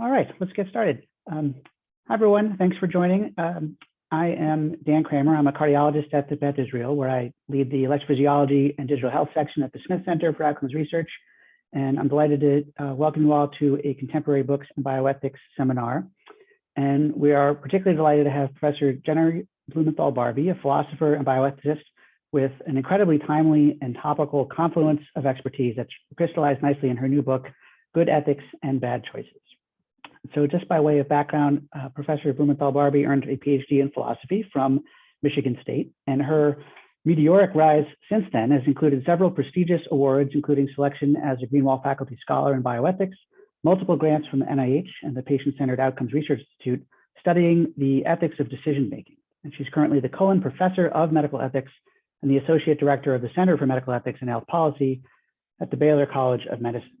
All right, let's get started. Um, hi, everyone. Thanks for joining. Um, I am Dan Kramer. I'm a cardiologist at the Beth Israel, where I lead the electrophysiology and digital health section at the Smith Center for Outcomes Research. And I'm delighted to uh, welcome you all to a contemporary books and bioethics seminar. And we are particularly delighted to have Professor Jenny Blumenthal-Barby, a philosopher and bioethicist with an incredibly timely and topical confluence of expertise that's crystallized nicely in her new book, Good Ethics and Bad Choices. So just by way of background, uh, Professor Blumenthal-Barby earned a PhD in philosophy from Michigan State, and her meteoric rise since then has included several prestigious awards, including selection as a Greenwall Faculty Scholar in Bioethics, multiple grants from the NIH and the Patient-Centered Outcomes Research Institute studying the ethics of decision-making. And she's currently the Cullen Professor of Medical Ethics and the Associate Director of the Center for Medical Ethics and Health Policy at the Baylor College of Medicine.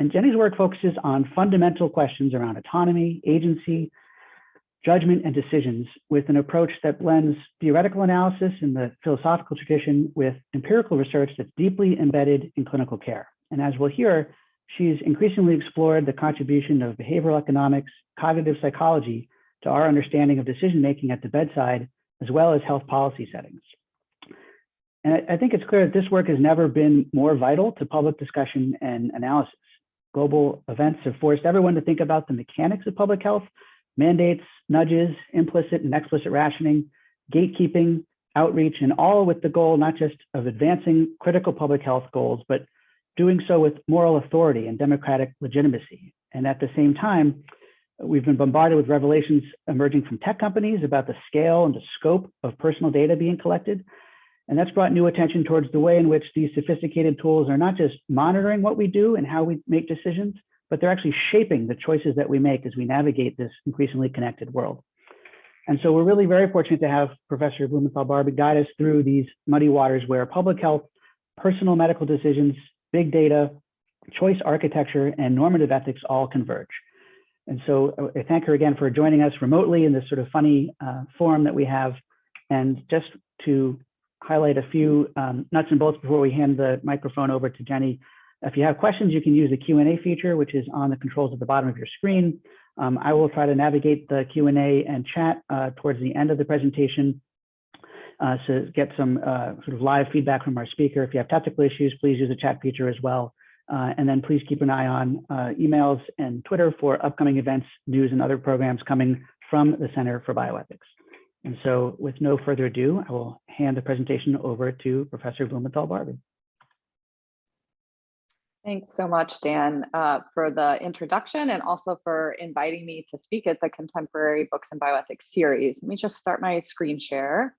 And Jenny's work focuses on fundamental questions around autonomy, agency, judgment, and decisions with an approach that blends theoretical analysis in the philosophical tradition with empirical research that's deeply embedded in clinical care. And as we'll hear, she's increasingly explored the contribution of behavioral economics, cognitive psychology to our understanding of decision-making at the bedside, as well as health policy settings. And I think it's clear that this work has never been more vital to public discussion and analysis. Global events have forced everyone to think about the mechanics of public health, mandates, nudges, implicit and explicit rationing, gatekeeping, outreach, and all with the goal not just of advancing critical public health goals, but doing so with moral authority and democratic legitimacy. And at the same time, we've been bombarded with revelations emerging from tech companies about the scale and the scope of personal data being collected, and that's brought new attention towards the way in which these sophisticated tools are not just monitoring what we do and how we make decisions, but they're actually shaping the choices that we make as we navigate this increasingly connected world. And so we're really very fortunate to have Professor Blumenthal-Barby guide us through these muddy waters where public health, personal medical decisions, big data, choice architecture, and normative ethics all converge. And so I thank her again for joining us remotely in this sort of funny uh, forum that we have. And just to highlight a few um, nuts and bolts before we hand the microphone over to Jenny. If you have questions, you can use the Q&A feature, which is on the controls at the bottom of your screen. Um, I will try to navigate the Q&A and chat uh, towards the end of the presentation uh, to get some uh, sort of live feedback from our speaker. If you have technical issues, please use the chat feature as well. Uh, and then please keep an eye on uh, emails and Twitter for upcoming events, news, and other programs coming from the Center for Bioethics. And so with no further ado, I will hand the presentation over to Professor Blumenthal-Barby. Thanks so much, Dan, uh, for the introduction and also for inviting me to speak at the Contemporary Books and Bioethics series. Let me just start my screen share.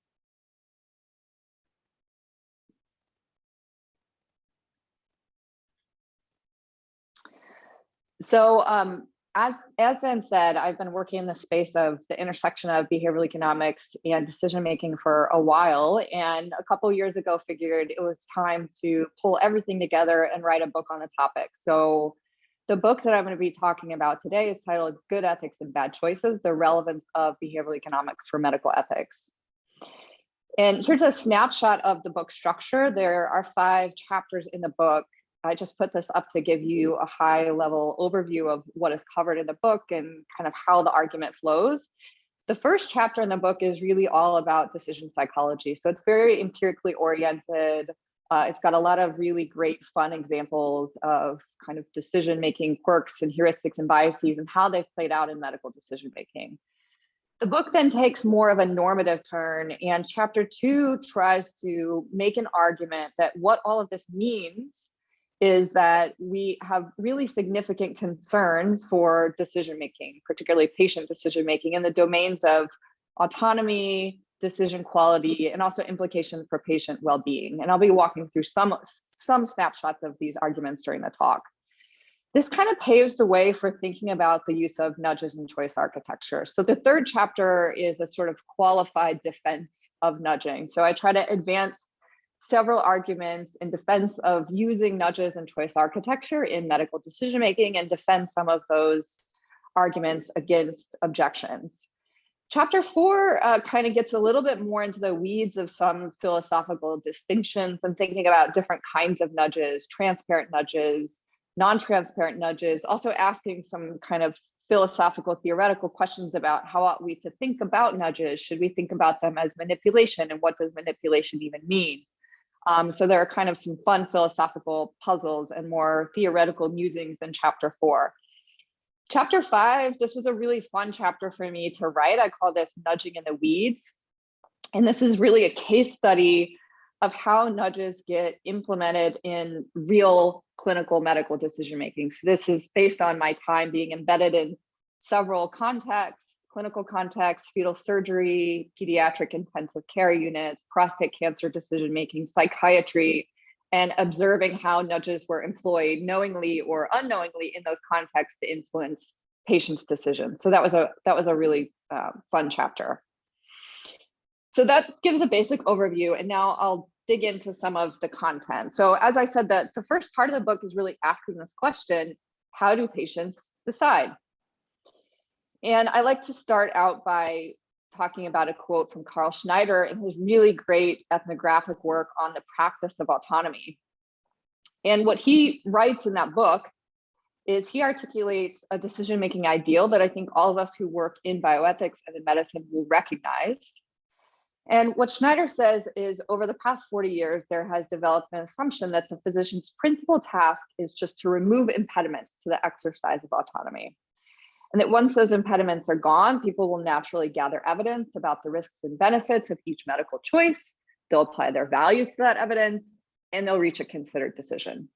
So um, as, as Dan said, I've been working in the space of the intersection of behavioral economics and decision making for a while. And a couple years ago, figured it was time to pull everything together and write a book on the topic. So the book that I'm going to be talking about today is titled Good Ethics and Bad Choices, the relevance of behavioral economics for medical ethics. And here's a snapshot of the book structure. There are five chapters in the book I just put this up to give you a high level overview of what is covered in the book and kind of how the argument flows. The first chapter in the book is really all about decision psychology. So it's very empirically oriented. Uh, it's got a lot of really great fun examples of kind of decision making quirks and heuristics and biases and how they've played out in medical decision making. The book then takes more of a normative turn and chapter two tries to make an argument that what all of this means is that we have really significant concerns for decision making, particularly patient decision making in the domains of autonomy, decision quality, and also implications for patient well-being. And I'll be walking through some, some snapshots of these arguments during the talk. This kind of paves the way for thinking about the use of nudges and choice architecture. So the third chapter is a sort of qualified defense of nudging. So I try to advance several arguments in defense of using nudges and choice architecture in medical decision making and defend some of those arguments against objections. Chapter four uh, kind of gets a little bit more into the weeds of some philosophical distinctions and thinking about different kinds of nudges, transparent nudges, non-transparent nudges, also asking some kind of philosophical theoretical questions about how ought we to think about nudges? Should we think about them as manipulation and what does manipulation even mean? Um, so there are kind of some fun philosophical puzzles and more theoretical musings in chapter four. Chapter five, this was a really fun chapter for me to write. I call this nudging in the weeds. And this is really a case study of how nudges get implemented in real clinical medical decision making. So this is based on my time being embedded in several contexts, clinical contexts, fetal surgery, pediatric intensive care units, prostate cancer decision making, psychiatry, and observing how nudges were employed knowingly or unknowingly in those contexts to influence patients' decisions. So that was a that was a really uh, fun chapter. So that gives a basic overview, and now I'll dig into some of the content. So as I said, that the first part of the book is really asking this question, how do patients decide? And I like to start out by talking about a quote from Carl Schneider in his really great ethnographic work on the practice of autonomy. And what he writes in that book is he articulates a decision-making ideal that I think all of us who work in bioethics and in medicine will recognize. And what Schneider says is over the past 40 years, there has developed an assumption that the physician's principal task is just to remove impediments to the exercise of autonomy. And that once those impediments are gone, people will naturally gather evidence about the risks and benefits of each medical choice. They'll apply their values to that evidence and they'll reach a considered decision.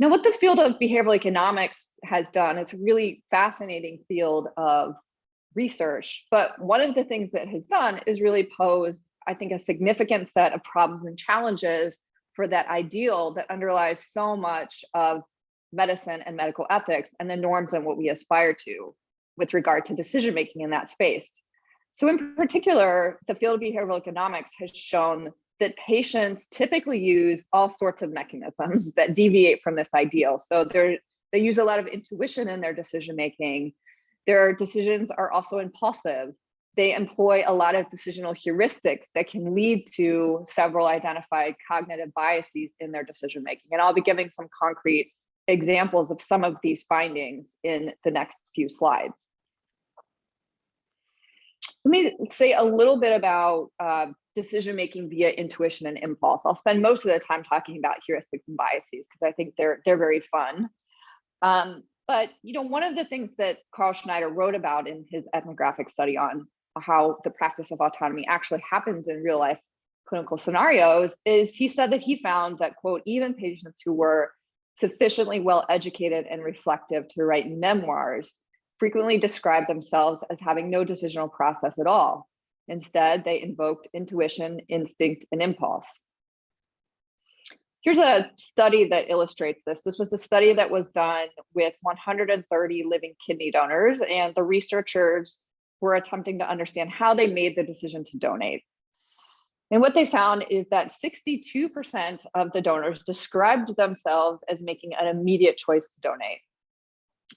Now, what the field of behavioral economics has done, it's a really fascinating field of research. But one of the things that has done is really posed, I think, a significant set of problems and challenges for that ideal that underlies so much of medicine and medical ethics and the norms and what we aspire to with regard to decision making in that space. So in particular, the field of behavioral economics has shown that patients typically use all sorts of mechanisms that deviate from this ideal. So they they use a lot of intuition in their decision making. Their decisions are also impulsive. They employ a lot of decisional heuristics that can lead to several identified cognitive biases in their decision making. And I'll be giving some concrete examples of some of these findings in the next few slides. Let me say a little bit about uh, decision making via intuition and impulse. I'll spend most of the time talking about heuristics and biases because I think they're they're very fun. Um, but you know, one of the things that Carl Schneider wrote about in his ethnographic study on how the practice of autonomy actually happens in real life clinical scenarios is he said that he found that quote even patients who were sufficiently well educated and reflective to write memoirs frequently describe themselves as having no decisional process at all. Instead, they invoked intuition, instinct, and impulse. Here's a study that illustrates this. This was a study that was done with 130 living kidney donors, and the researchers were attempting to understand how they made the decision to donate. And what they found is that 62% of the donors described themselves as making an immediate choice to donate.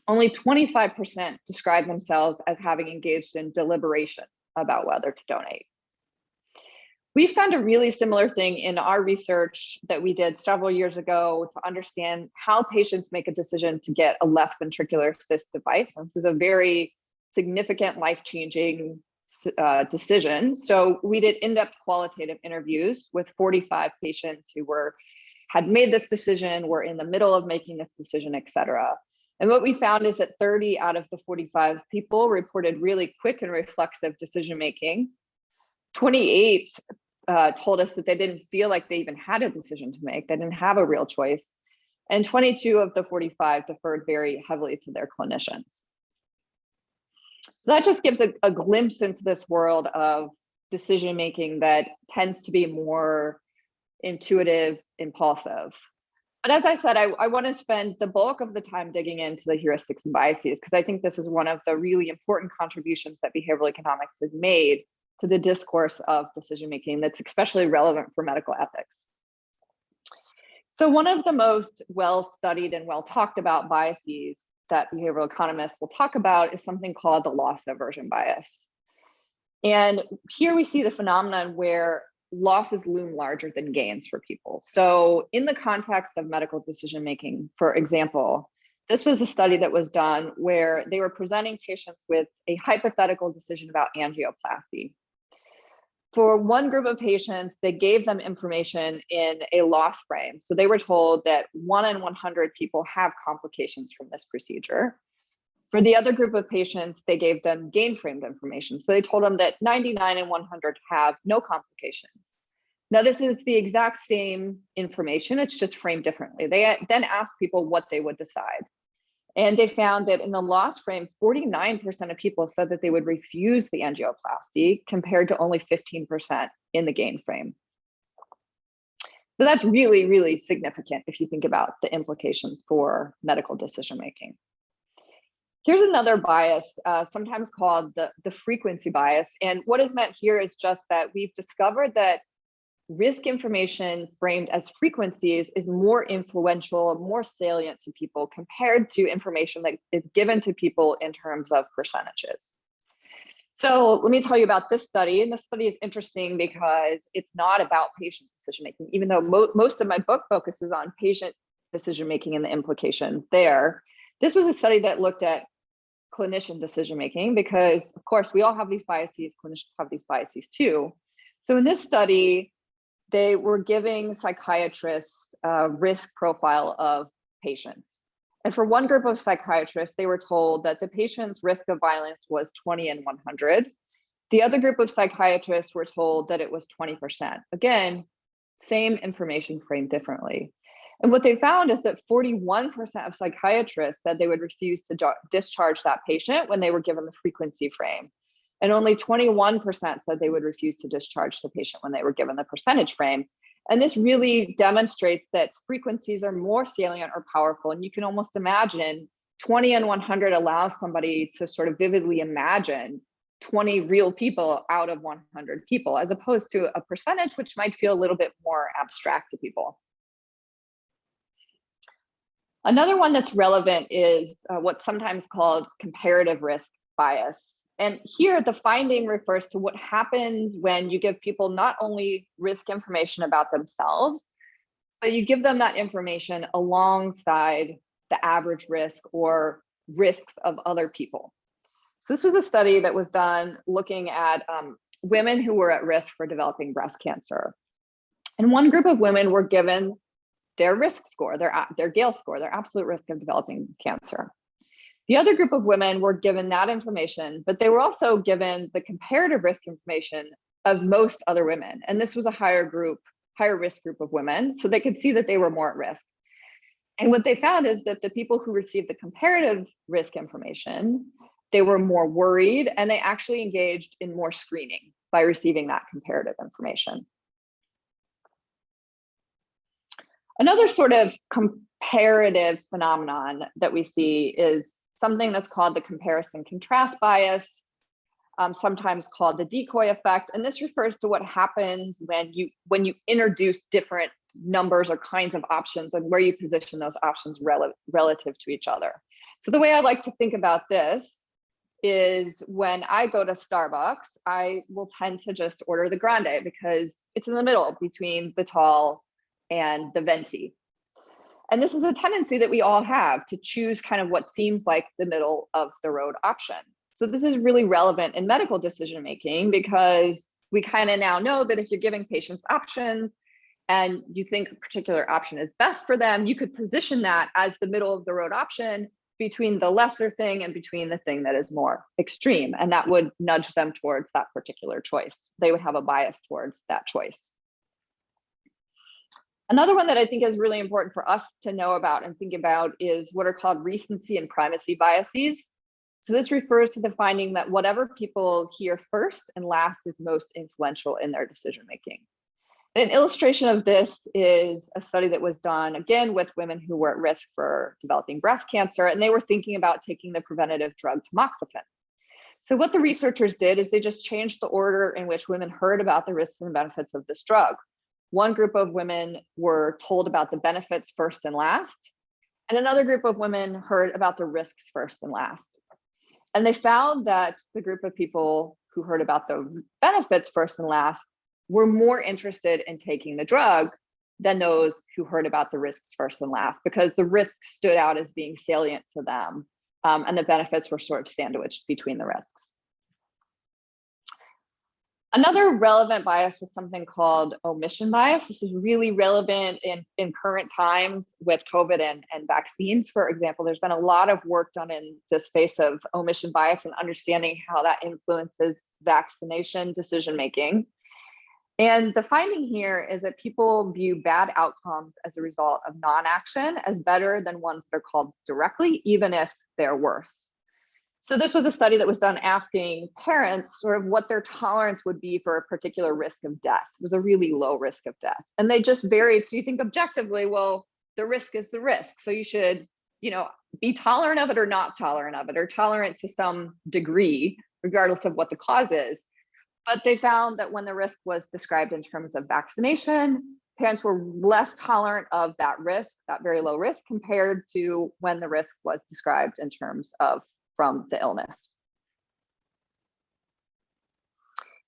Only 25% described themselves as having engaged in deliberation about whether to donate. We found a really similar thing in our research that we did several years ago to understand how patients make a decision to get a left ventricular assist device. This is a very significant life-changing uh, decision. So we did in-depth qualitative interviews with 45 patients who were had made this decision, were in the middle of making this decision, et cetera. And what we found is that 30 out of the 45 people reported really quick and reflexive decision making. 28 uh, told us that they didn't feel like they even had a decision to make. They didn't have a real choice. And 22 of the 45 deferred very heavily to their clinicians. So that just gives a, a glimpse into this world of decision making that tends to be more intuitive, impulsive. But as I said, I, I want to spend the bulk of the time digging into the heuristics and biases because I think this is one of the really important contributions that behavioral economics has made to the discourse of decision making that's especially relevant for medical ethics. So one of the most well studied and well talked about biases that behavioral economists will talk about is something called the loss aversion bias. And here we see the phenomenon where losses loom larger than gains for people. So in the context of medical decision making, for example, this was a study that was done where they were presenting patients with a hypothetical decision about angioplasty. For one group of patients, they gave them information in a loss frame. So they were told that one in 100 people have complications from this procedure. For the other group of patients, they gave them gain framed information. So they told them that 99 and 100 have no complications. Now, this is the exact same information, it's just framed differently. They uh, then asked people what they would decide. And they found that in the loss frame, 49% of people said that they would refuse the angioplasty compared to only 15% in the gain frame. So that's really, really significant if you think about the implications for medical decision making. Here's another bias, uh, sometimes called the, the frequency bias. And what is meant here is just that we've discovered that risk information framed as frequencies is more influential, more salient to people compared to information that is given to people in terms of percentages. So let me tell you about this study. And this study is interesting because it's not about patient decision making, even though mo most of my book focuses on patient decision making and the implications there. This was a study that looked at clinician decision making because, of course, we all have these biases, clinicians have these biases too. So in this study, they were giving psychiatrists a risk profile of patients. And for one group of psychiatrists, they were told that the patient's risk of violence was 20 and 100. The other group of psychiatrists were told that it was 20%. Again, same information framed differently. And what they found is that 41% of psychiatrists said they would refuse to discharge that patient when they were given the frequency frame. And only 21% said they would refuse to discharge the patient when they were given the percentage frame. And this really demonstrates that frequencies are more salient or powerful. And you can almost imagine 20 and 100 allows somebody to sort of vividly imagine 20 real people out of 100 people, as opposed to a percentage, which might feel a little bit more abstract to people. Another one that's relevant is uh, what's sometimes called comparative risk bias. And here the finding refers to what happens when you give people not only risk information about themselves, but you give them that information alongside the average risk or risks of other people. So this was a study that was done looking at um, women who were at risk for developing breast cancer. And one group of women were given their risk score, their, their Gail score, their absolute risk of developing cancer. The other group of women were given that information, but they were also given the comparative risk information of most other women. And this was a higher group, higher risk group of women, so they could see that they were more at risk. And what they found is that the people who received the comparative risk information, they were more worried and they actually engaged in more screening by receiving that comparative information. Another sort of comparative phenomenon that we see is something that's called the comparison contrast bias, um, sometimes called the decoy effect. And this refers to what happens when you when you introduce different numbers or kinds of options and where you position those options rel relative to each other. So the way I like to think about this is when I go to Starbucks, I will tend to just order the grande because it's in the middle between the tall and the venti. And this is a tendency that we all have to choose kind of what seems like the middle of the road option. So this is really relevant in medical decision making because we kind of now know that if you're giving patients options and you think a particular option is best for them, you could position that as the middle of the road option between the lesser thing and between the thing that is more extreme. And that would nudge them towards that particular choice. They would have a bias towards that choice. Another one that I think is really important for us to know about and think about is what are called recency and primacy biases. So this refers to the finding that whatever people hear first and last is most influential in their decision making. An illustration of this is a study that was done again with women who were at risk for developing breast cancer, and they were thinking about taking the preventative drug tamoxifen. So what the researchers did is they just changed the order in which women heard about the risks and benefits of this drug. One group of women were told about the benefits first and last, and another group of women heard about the risks first and last. And they found that the group of people who heard about the benefits first and last were more interested in taking the drug than those who heard about the risks first and last, because the risks stood out as being salient to them, um, and the benefits were sort of sandwiched between the risks. Another relevant bias is something called omission bias. This is really relevant in, in current times with COVID and, and vaccines. For example, there's been a lot of work done in the space of omission bias and understanding how that influences vaccination decision-making. And the finding here is that people view bad outcomes as a result of non-action as better than ones that are called directly, even if they're worse. So this was a study that was done asking parents sort of what their tolerance would be for a particular risk of death. It was a really low risk of death. And they just varied. So you think objectively, well, the risk is the risk. So you should, you know, be tolerant of it or not tolerant of it, or tolerant to some degree, regardless of what the cause is. But they found that when the risk was described in terms of vaccination, parents were less tolerant of that risk, that very low risk, compared to when the risk was described in terms of from the illness.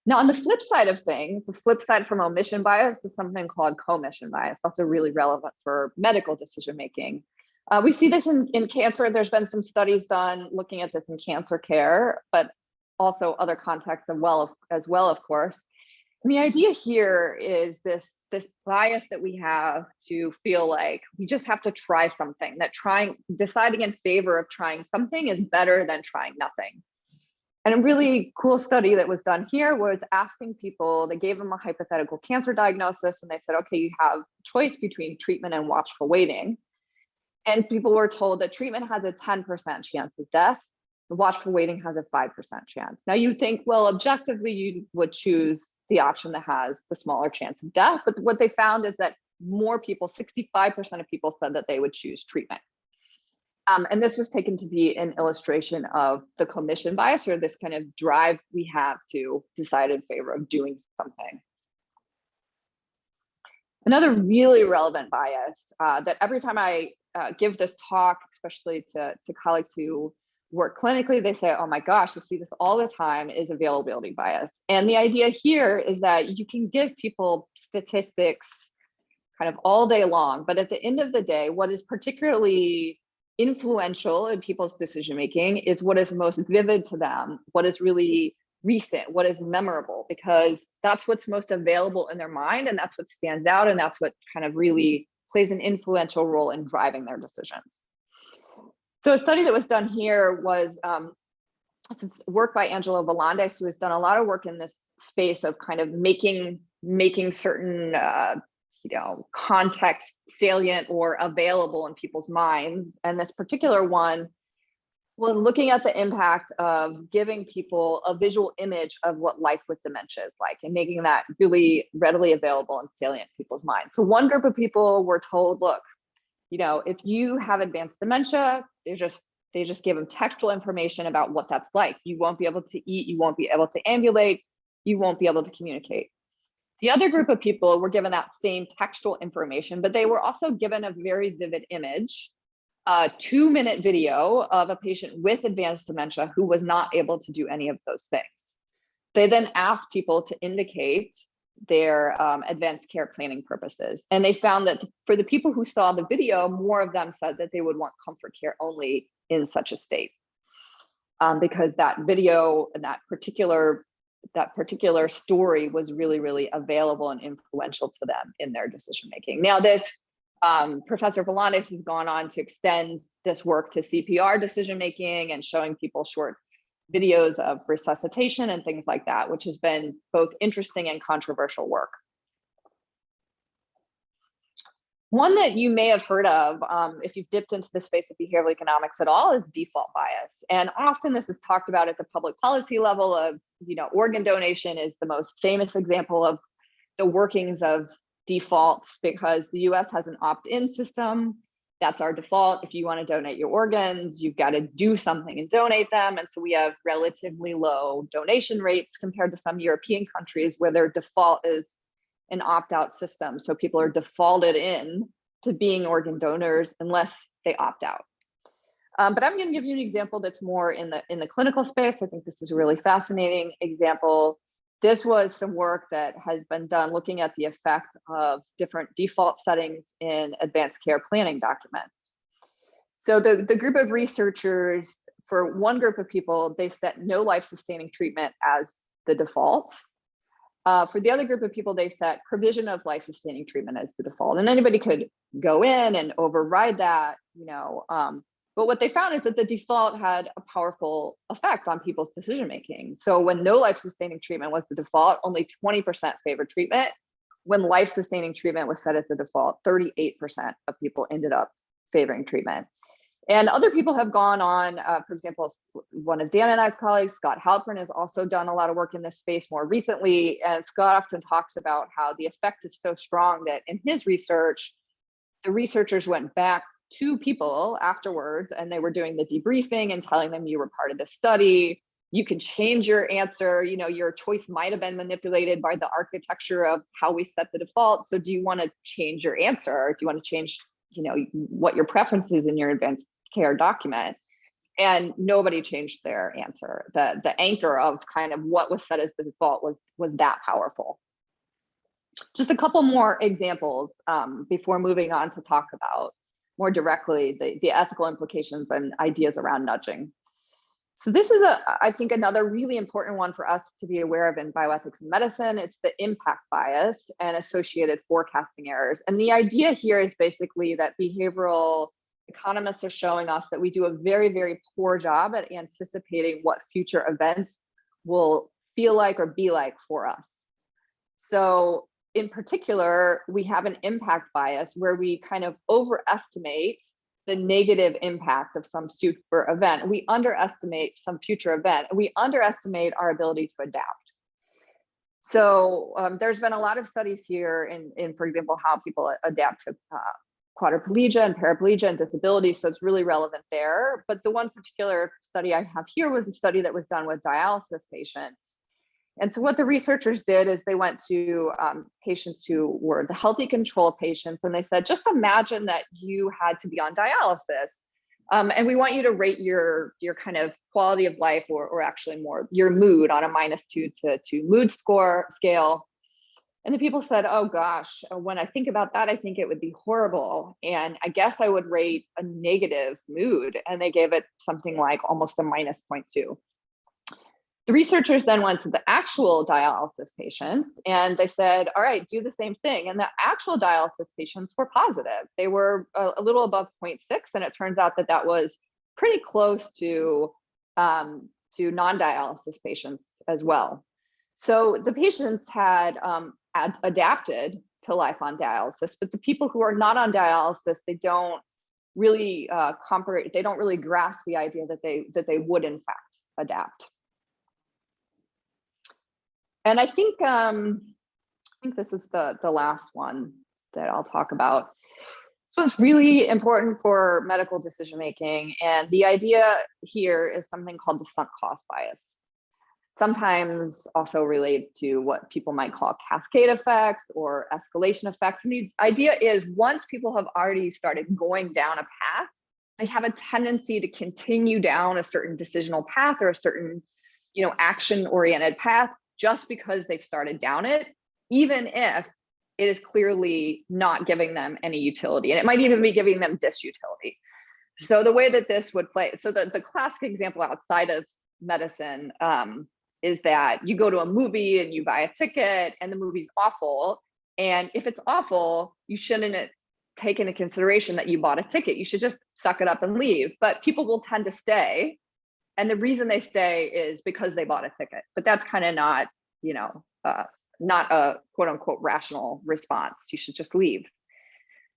Now, on the flip side of things, the flip side from omission bias is something called commission bias, also really relevant for medical decision making. Uh, we see this in, in cancer. There's been some studies done looking at this in cancer care, but also other contexts as well, as well, of course. The idea here is this, this bias that we have to feel like we just have to try something, that trying, deciding in favor of trying something is better than trying nothing. And a really cool study that was done here was asking people, they gave them a hypothetical cancer diagnosis and they said, okay, you have choice between treatment and watchful waiting. And people were told that treatment has a 10% chance of death the watchful waiting has a 5% chance. Now you think, well, objectively, you would choose the option that has the smaller chance of death. But what they found is that more people, 65% of people said that they would choose treatment. Um, and this was taken to be an illustration of the commission bias or this kind of drive we have to decide in favor of doing something. Another really relevant bias uh, that every time I uh, give this talk, especially to, to colleagues who work clinically, they say, oh my gosh, you see this all the time is availability bias. And the idea here is that you can give people statistics kind of all day long, but at the end of the day, what is particularly influential in people's decision making is what is most vivid to them, what is really recent, what is memorable, because that's what's most available in their mind and that's what stands out and that's what kind of really plays an influential role in driving their decisions. So a study that was done here was um, work by Angelo Volandes, who has done a lot of work in this space of kind of making making certain uh, you know context salient or available in people's minds. And this particular one was looking at the impact of giving people a visual image of what life with dementia is like and making that really readily available and salient in people's minds. So one group of people were told, look, you know, if you have advanced dementia, they just they just give them textual information about what that's like. You won't be able to eat, you won't be able to ambulate, you won't be able to communicate. The other group of people were given that same textual information, but they were also given a very vivid image, a two minute video of a patient with advanced dementia who was not able to do any of those things. They then asked people to indicate their um, advanced care planning purposes. And they found that for the people who saw the video, more of them said that they would want comfort care only in such a state. Um, because that video and that particular that particular story was really, really available and influential to them in their decision making. Now, this um, Professor Volandes has gone on to extend this work to CPR decision making and showing people short videos of resuscitation and things like that, which has been both interesting and controversial work. One that you may have heard of um, if you've dipped into the space of behavioral economics at all is default bias. And often this is talked about at the public policy level of, you know, organ donation is the most famous example of the workings of defaults because the US has an opt-in system that's our default. If you want to donate your organs, you've got to do something and donate them. And so we have relatively low donation rates compared to some European countries where their default is an opt-out system. So people are defaulted in to being organ donors unless they opt out. Um, but I'm going to give you an example that's more in the in the clinical space. I think this is a really fascinating example. This was some work that has been done looking at the effect of different default settings in advanced care planning documents. So the, the group of researchers, for one group of people, they set no life-sustaining treatment as the default. Uh, for the other group of people, they set provision of life-sustaining treatment as the default. And anybody could go in and override that, you know. Um, but what they found is that the default had a powerful effect on people's decision making. So when no life-sustaining treatment was the default, only 20% favored treatment. When life-sustaining treatment was set as the default, 38% of people ended up favoring treatment. And other people have gone on, uh, for example, one of Dan and I's colleagues, Scott Halpern, has also done a lot of work in this space more recently. And Scott often talks about how the effect is so strong that in his research, the researchers went back to people afterwards and they were doing the debriefing and telling them you were part of the study. You can change your answer. You know, your choice might have been manipulated by the architecture of how we set the default. So do you want to change your answer? or Do you want to change, you know, what your preference is in your advanced care document and nobody changed their answer the the anchor of kind of what was set as the default was was that powerful just a couple more examples um, before moving on to talk about more directly the, the ethical implications and ideas around nudging. So this is a i think another really important one for us to be aware of in bioethics and medicine. It's the impact bias and associated forecasting errors. And the idea here is basically that behavioral economists are showing us that we do a very, very poor job at anticipating what future events will feel like or be like for us. So in particular, we have an impact bias where we kind of overestimate the negative impact of some super event. We underestimate some future event. We underestimate our ability to adapt. So um, there's been a lot of studies here in, in, for example, how people adapt to uh, quadriplegia and paraplegia and disability, so it's really relevant there. But the one particular study I have here was a study that was done with dialysis patients. And so what the researchers did is they went to um, patients who were the healthy control patients, and they said, just imagine that you had to be on dialysis. Um, and we want you to rate your, your kind of quality of life or, or actually more your mood on a minus two to two mood score scale and the people said, oh gosh, uh, when I think about that, I think it would be horrible. And I guess I would rate a negative mood. And they gave it something like almost a minus 0.2. The researchers then went to the actual dialysis patients and they said, all right, do the same thing. And the actual dialysis patients were positive. They were a, a little above 0.6. And it turns out that that was pretty close to, um, to non-dialysis patients as well. So the patients had um, ad adapted to life on dialysis, but the people who are not on dialysis, they don't really uh, comprehend, they don't really grasp the idea that they that they would in fact adapt. And I think um, I think this is the the last one that I'll talk about. This one's really important for medical decision making, and the idea here is something called the sunk cost bias sometimes also related to what people might call cascade effects or escalation effects. And the idea is once people have already started going down a path, they have a tendency to continue down a certain decisional path or a certain, you know, action oriented path just because they've started down it, even if it is clearly not giving them any utility. And it might even be giving them disutility. So the way that this would play, so the, the classic example outside of medicine um, is that you go to a movie and you buy a ticket and the movie's awful. And if it's awful, you shouldn't take into consideration that you bought a ticket. You should just suck it up and leave. But people will tend to stay. And the reason they stay is because they bought a ticket. But that's kind of not, you know, uh, not a quote unquote rational response. You should just leave.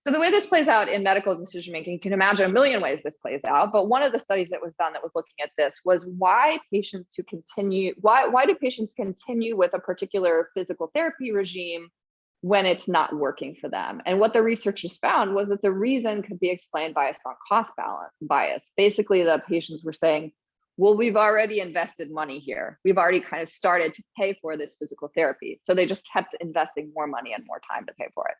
So the way this plays out in medical decision making, you can imagine a million ways this plays out. But one of the studies that was done that was looking at this was why patients who continue, why, why do patients continue with a particular physical therapy regime when it's not working for them? And what the researchers found was that the reason could be explained by a sunk cost balance bias. Basically, the patients were saying, well, we've already invested money here. We've already kind of started to pay for this physical therapy. So they just kept investing more money and more time to pay for it.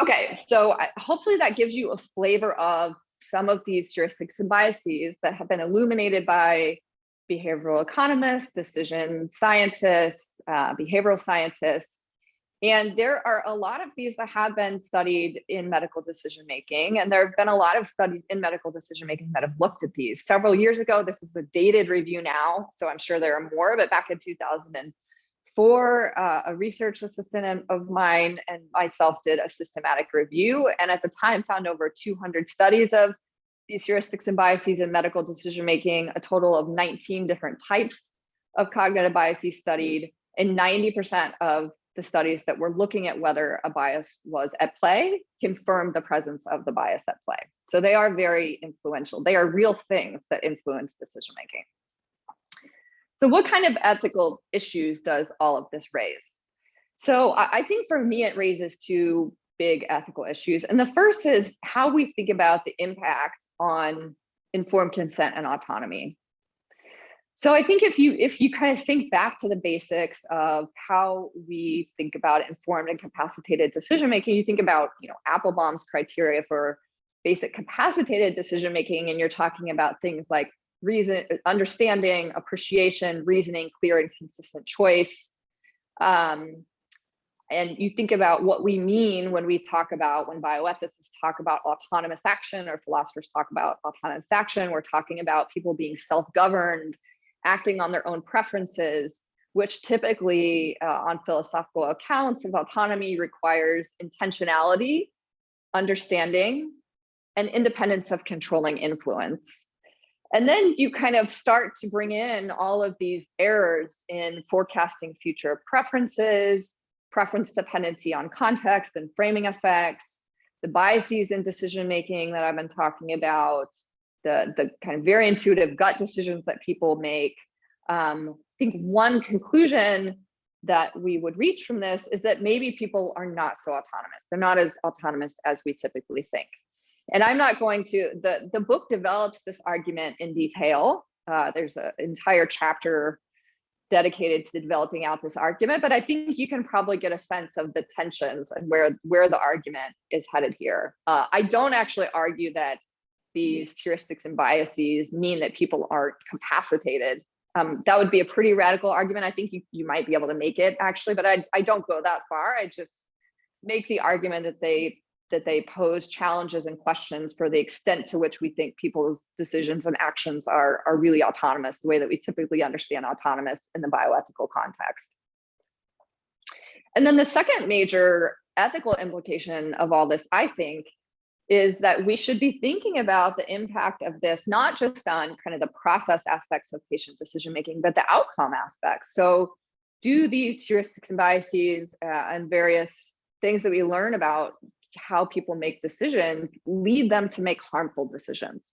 Okay, so I, hopefully that gives you a flavor of some of these heuristics and biases that have been illuminated by behavioral economists, decision scientists, uh, behavioral scientists. And there are a lot of these that have been studied in medical decision making. And there have been a lot of studies in medical decision making that have looked at these. Several years ago, this is the dated review now. So I'm sure there are more, but back in 2004, uh, a research assistant of mine and myself did a systematic review. And at the time found over 200 studies of these heuristics and biases in medical decision making, a total of 19 different types of cognitive biases studied, and 90% of the studies that were looking at whether a bias was at play confirmed the presence of the bias at play. So they are very influential. They are real things that influence decision making. So what kind of ethical issues does all of this raise? So I think for me, it raises two big ethical issues. And the first is how we think about the impact on informed consent and autonomy. So I think if you if you kind of think back to the basics of how we think about informed and capacitated decision making, you think about you know Appelbaum's criteria for basic capacitated decision making, and you're talking about things like reason, understanding, appreciation, reasoning, clear and consistent choice, um, and you think about what we mean when we talk about when bioethicists talk about autonomous action or philosophers talk about autonomous action we're talking about people being self-governed acting on their own preferences which typically uh, on philosophical accounts of autonomy requires intentionality understanding and independence of controlling influence. And then you kind of start to bring in all of these errors in forecasting future preferences preference dependency on context and framing effects, the biases in decision making that I've been talking about, the, the kind of very intuitive gut decisions that people make. Um, I think one conclusion that we would reach from this is that maybe people are not so autonomous. They're not as autonomous as we typically think. And I'm not going to, the, the book develops this argument in detail. Uh, there's an entire chapter dedicated to developing out this argument, but I think you can probably get a sense of the tensions and where, where the argument is headed here. Uh, I don't actually argue that these heuristics and biases mean that people aren't capacitated. Um, that would be a pretty radical argument. I think you, you might be able to make it actually, but I, I don't go that far. I just make the argument that they that they pose challenges and questions for the extent to which we think people's decisions and actions are, are really autonomous, the way that we typically understand autonomous in the bioethical context. And then the second major ethical implication of all this, I think, is that we should be thinking about the impact of this, not just on kind of the process aspects of patient decision making, but the outcome aspects. So do these heuristics and biases uh, and various things that we learn about how people make decisions lead them to make harmful decisions.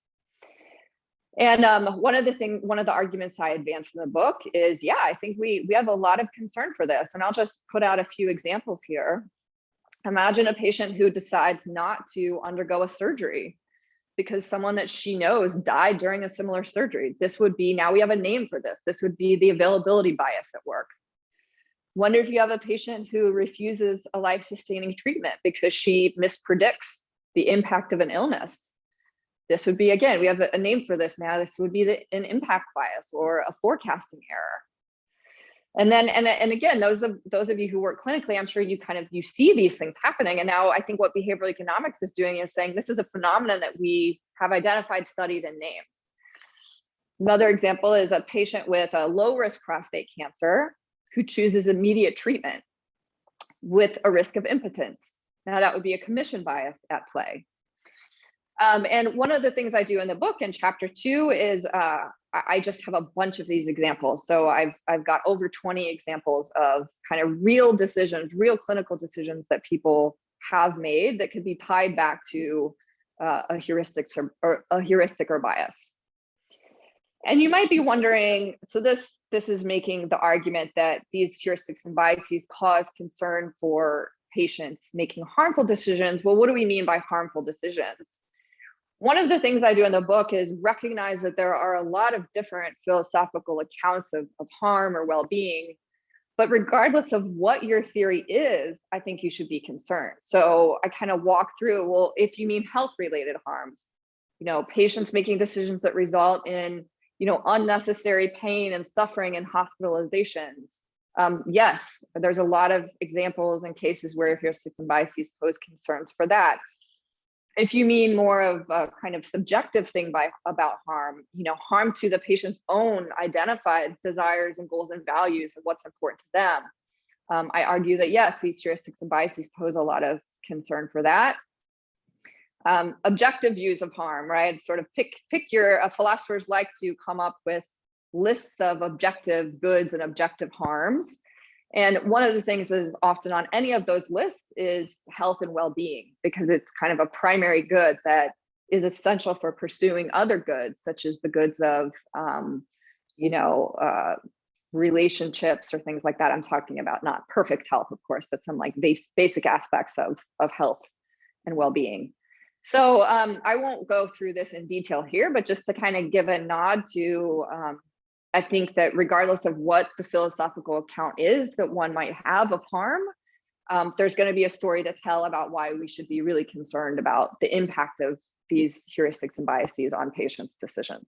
And um, one of the thing, one of the arguments I advance in the book is, yeah, I think we we have a lot of concern for this. And I'll just put out a few examples here. Imagine a patient who decides not to undergo a surgery because someone that she knows died during a similar surgery. This would be, now we have a name for this. This would be the availability bias at work. Wonder if you have a patient who refuses a life-sustaining treatment because she mispredicts the impact of an illness. This would be, again, we have a, name for this now. This would be the, an impact bias or a forecasting error. And then, and, and again, those of those of you who work clinically, I'm sure you kind of, you see these things happening. And now I think what behavioral economics is doing is saying this is a phenomenon that we have identified, studied, and named. Another example is a patient with a low risk prostate cancer who chooses immediate treatment with a risk of impotence. Now that would be a commission bias at play. Um, and one of the things I do in the book in chapter two is uh, I just have a bunch of these examples. So I've, I've got over 20 examples of kind of real decisions, real clinical decisions that people have made that could be tied back to uh, a heuristic or, or a heuristic or bias. And you might be wondering, so this this is making the argument that these heuristics and biases cause concern for patients making harmful decisions. Well, what do we mean by harmful decisions? One of the things I do in the book is recognize that there are a lot of different philosophical accounts of, of harm or well-being, but regardless of what your theory is, I think you should be concerned. So I kind of walk through, well, if you mean health-related harm, you know, patients making decisions that result in you know, unnecessary pain and suffering and hospitalizations. Um, yes, there's a lot of examples and cases where heuristics and biases pose concerns for that. If you mean more of a kind of subjective thing by about harm, you know, harm to the patient's own identified desires and goals and values and what's important to them. Um, I argue that yes, these heuristics and biases pose a lot of concern for that. Um, objective views of harm, right? Sort of pick pick your uh, philosophers like to come up with lists of objective goods and objective harms. And one of the things that is often on any of those lists is health and well-being, because it's kind of a primary good that is essential for pursuing other goods, such as the goods of, um, you know, uh, relationships or things like that. I'm talking about not perfect health, of course, but some like base, basic aspects of, of health and well-being. So um, I won't go through this in detail here, but just to kind of give a nod to um, I think that regardless of what the philosophical account is that one might have of harm, um, there's going to be a story to tell about why we should be really concerned about the impact of these heuristics and biases on patients' decisions.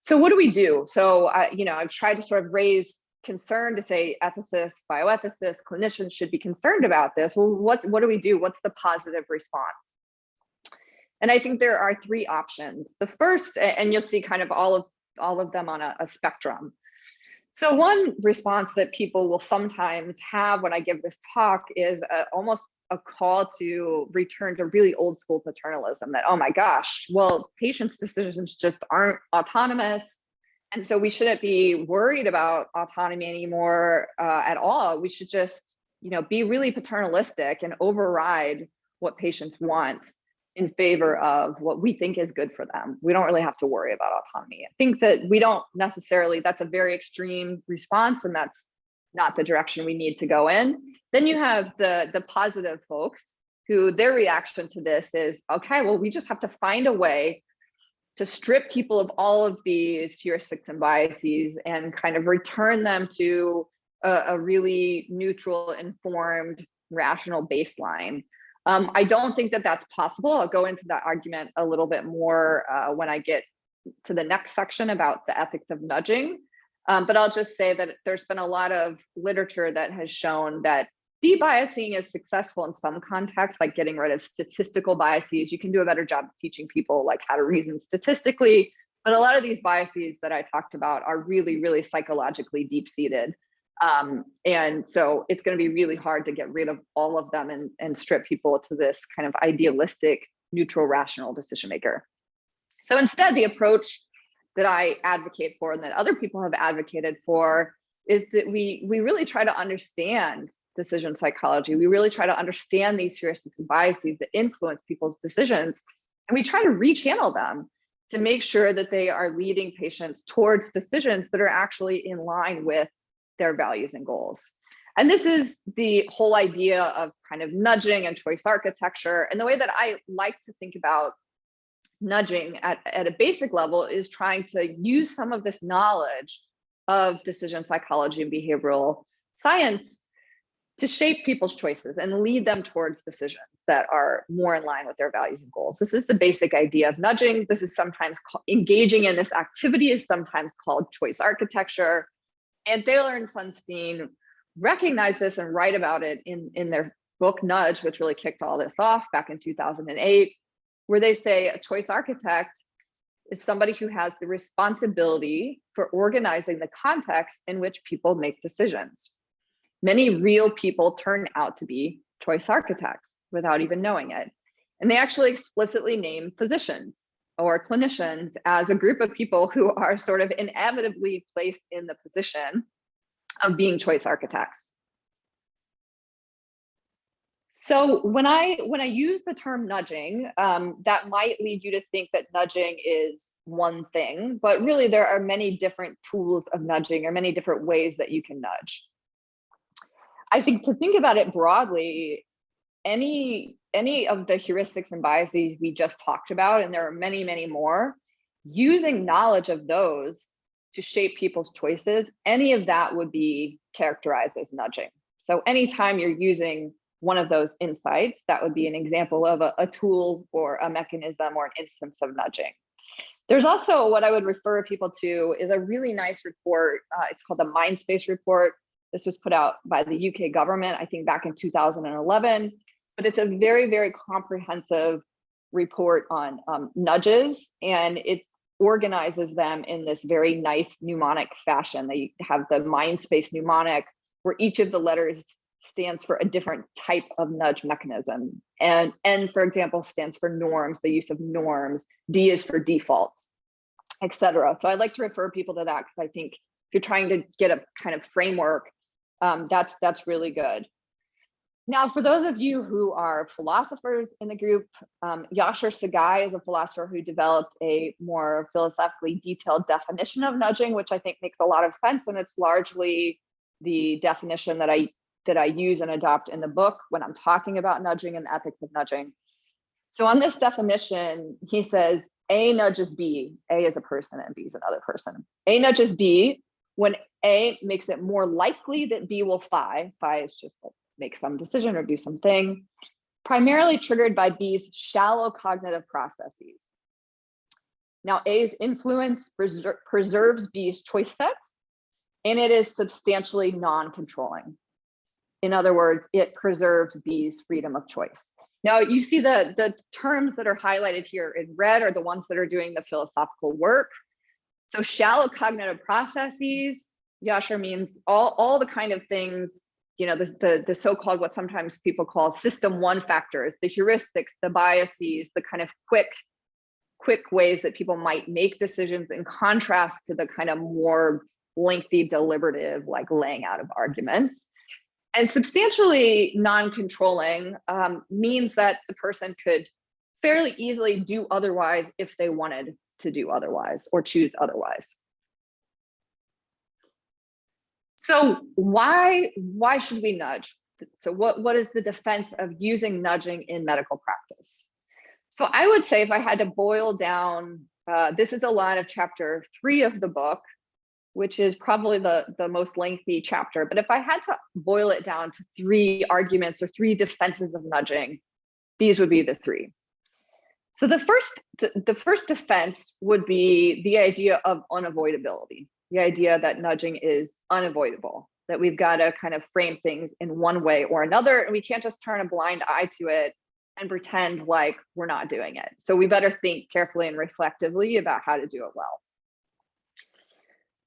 So what do we do? So, uh, you know, I've tried to sort of raise concern to say ethicists, bioethicists, clinicians should be concerned about this. Well, what, what do we do? What's the positive response? And I think there are three options. The first, and you'll see kind of all of all of them on a, a spectrum. So one response that people will sometimes have when I give this talk is a, almost a call to return to really old school paternalism that, oh my gosh, well, patients' decisions just aren't autonomous. And so we shouldn't be worried about autonomy anymore uh, at all. We should just, you know, be really paternalistic and override what patients want in favor of what we think is good for them. We don't really have to worry about autonomy. I think that we don't necessarily, that's a very extreme response and that's not the direction we need to go in. Then you have the, the positive folks who their reaction to this is, okay, well, we just have to find a way to strip people of all of these heuristics and biases and kind of return them to a, a really neutral, informed, rational baseline um, I don't think that that's possible. I'll go into that argument a little bit more uh, when I get to the next section about the ethics of nudging. Um, but I'll just say that there's been a lot of literature that has shown that debiasing is successful in some contexts, like getting rid of statistical biases. You can do a better job of teaching people like how to reason statistically. But a lot of these biases that I talked about are really, really psychologically deep-seated. Um, and so it's going to be really hard to get rid of all of them and, and strip people to this kind of idealistic, neutral, rational decision maker. So instead, the approach that I advocate for and that other people have advocated for is that we we really try to understand decision psychology. We really try to understand these heuristics and biases that influence people's decisions, and we try to rechannel them to make sure that they are leading patients towards decisions that are actually in line with their values and goals. And this is the whole idea of kind of nudging and choice architecture. And the way that I like to think about nudging at, at a basic level is trying to use some of this knowledge of decision psychology and behavioral science to shape people's choices and lead them towards decisions that are more in line with their values and goals. This is the basic idea of nudging. This is sometimes engaging in this activity is sometimes called choice architecture. And Thaler and Sunstein recognize this and write about it in, in their book Nudge, which really kicked all this off back in 2008, where they say a choice architect is somebody who has the responsibility for organizing the context in which people make decisions. Many real people turn out to be choice architects without even knowing it. And they actually explicitly name physicians or clinicians as a group of people who are sort of inevitably placed in the position of being choice architects. So when I when I use the term nudging, um, that might lead you to think that nudging is one thing, but really there are many different tools of nudging or many different ways that you can nudge. I think to think about it broadly, any any of the heuristics and biases we just talked about, and there are many, many more, using knowledge of those to shape people's choices, any of that would be characterized as nudging. So anytime you're using one of those insights, that would be an example of a, a tool or a mechanism or an instance of nudging. There's also what I would refer people to is a really nice report. Uh, it's called the Mindspace report. This was put out by the UK government, I think back in 2011, but it's a very, very comprehensive report on um, nudges and it organizes them in this very nice mnemonic fashion. They have the Mindspace mnemonic where each of the letters stands for a different type of nudge mechanism. And N, for example, stands for norms, the use of norms. D is for defaults, etc. So I like to refer people to that because I think if you're trying to get a kind of framework, um, that's that's really good. Now, for those of you who are philosophers in the group, um, Yashar Saghai is a philosopher who developed a more philosophically detailed definition of nudging, which I think makes a lot of sense. And it's largely the definition that I that I use and adopt in the book when I'm talking about nudging and the ethics of nudging. So on this definition, he says A nudges B. A is a person and B is another person. A nudges B when A makes it more likely that B will phi. Phi is just like make some decision or do something, primarily triggered by B's shallow cognitive processes. Now A's influence preser preserves B's choice sets, and it is substantially non-controlling. In other words, it preserves B's freedom of choice. Now you see the, the terms that are highlighted here in red are the ones that are doing the philosophical work. So shallow cognitive processes, Yashar means all, all the kind of things, you know, the, the, the so-called what sometimes people call system one factors, the heuristics, the biases, the kind of quick, quick ways that people might make decisions in contrast to the kind of more lengthy deliberative like laying out of arguments. And substantially non-controlling um, means that the person could fairly easily do otherwise if they wanted to do otherwise or choose otherwise. So why, why should we nudge? So what, what is the defense of using nudging in medical practice? So I would say if I had to boil down, uh, this is a lot of chapter three of the book, which is probably the, the most lengthy chapter. But if I had to boil it down to three arguments or three defenses of nudging, these would be the three. So the first, the first defense would be the idea of unavoidability, the idea that nudging is unavoidable, that we've got to kind of frame things in one way or another, and we can't just turn a blind eye to it and pretend like we're not doing it. So we better think carefully and reflectively about how to do it well.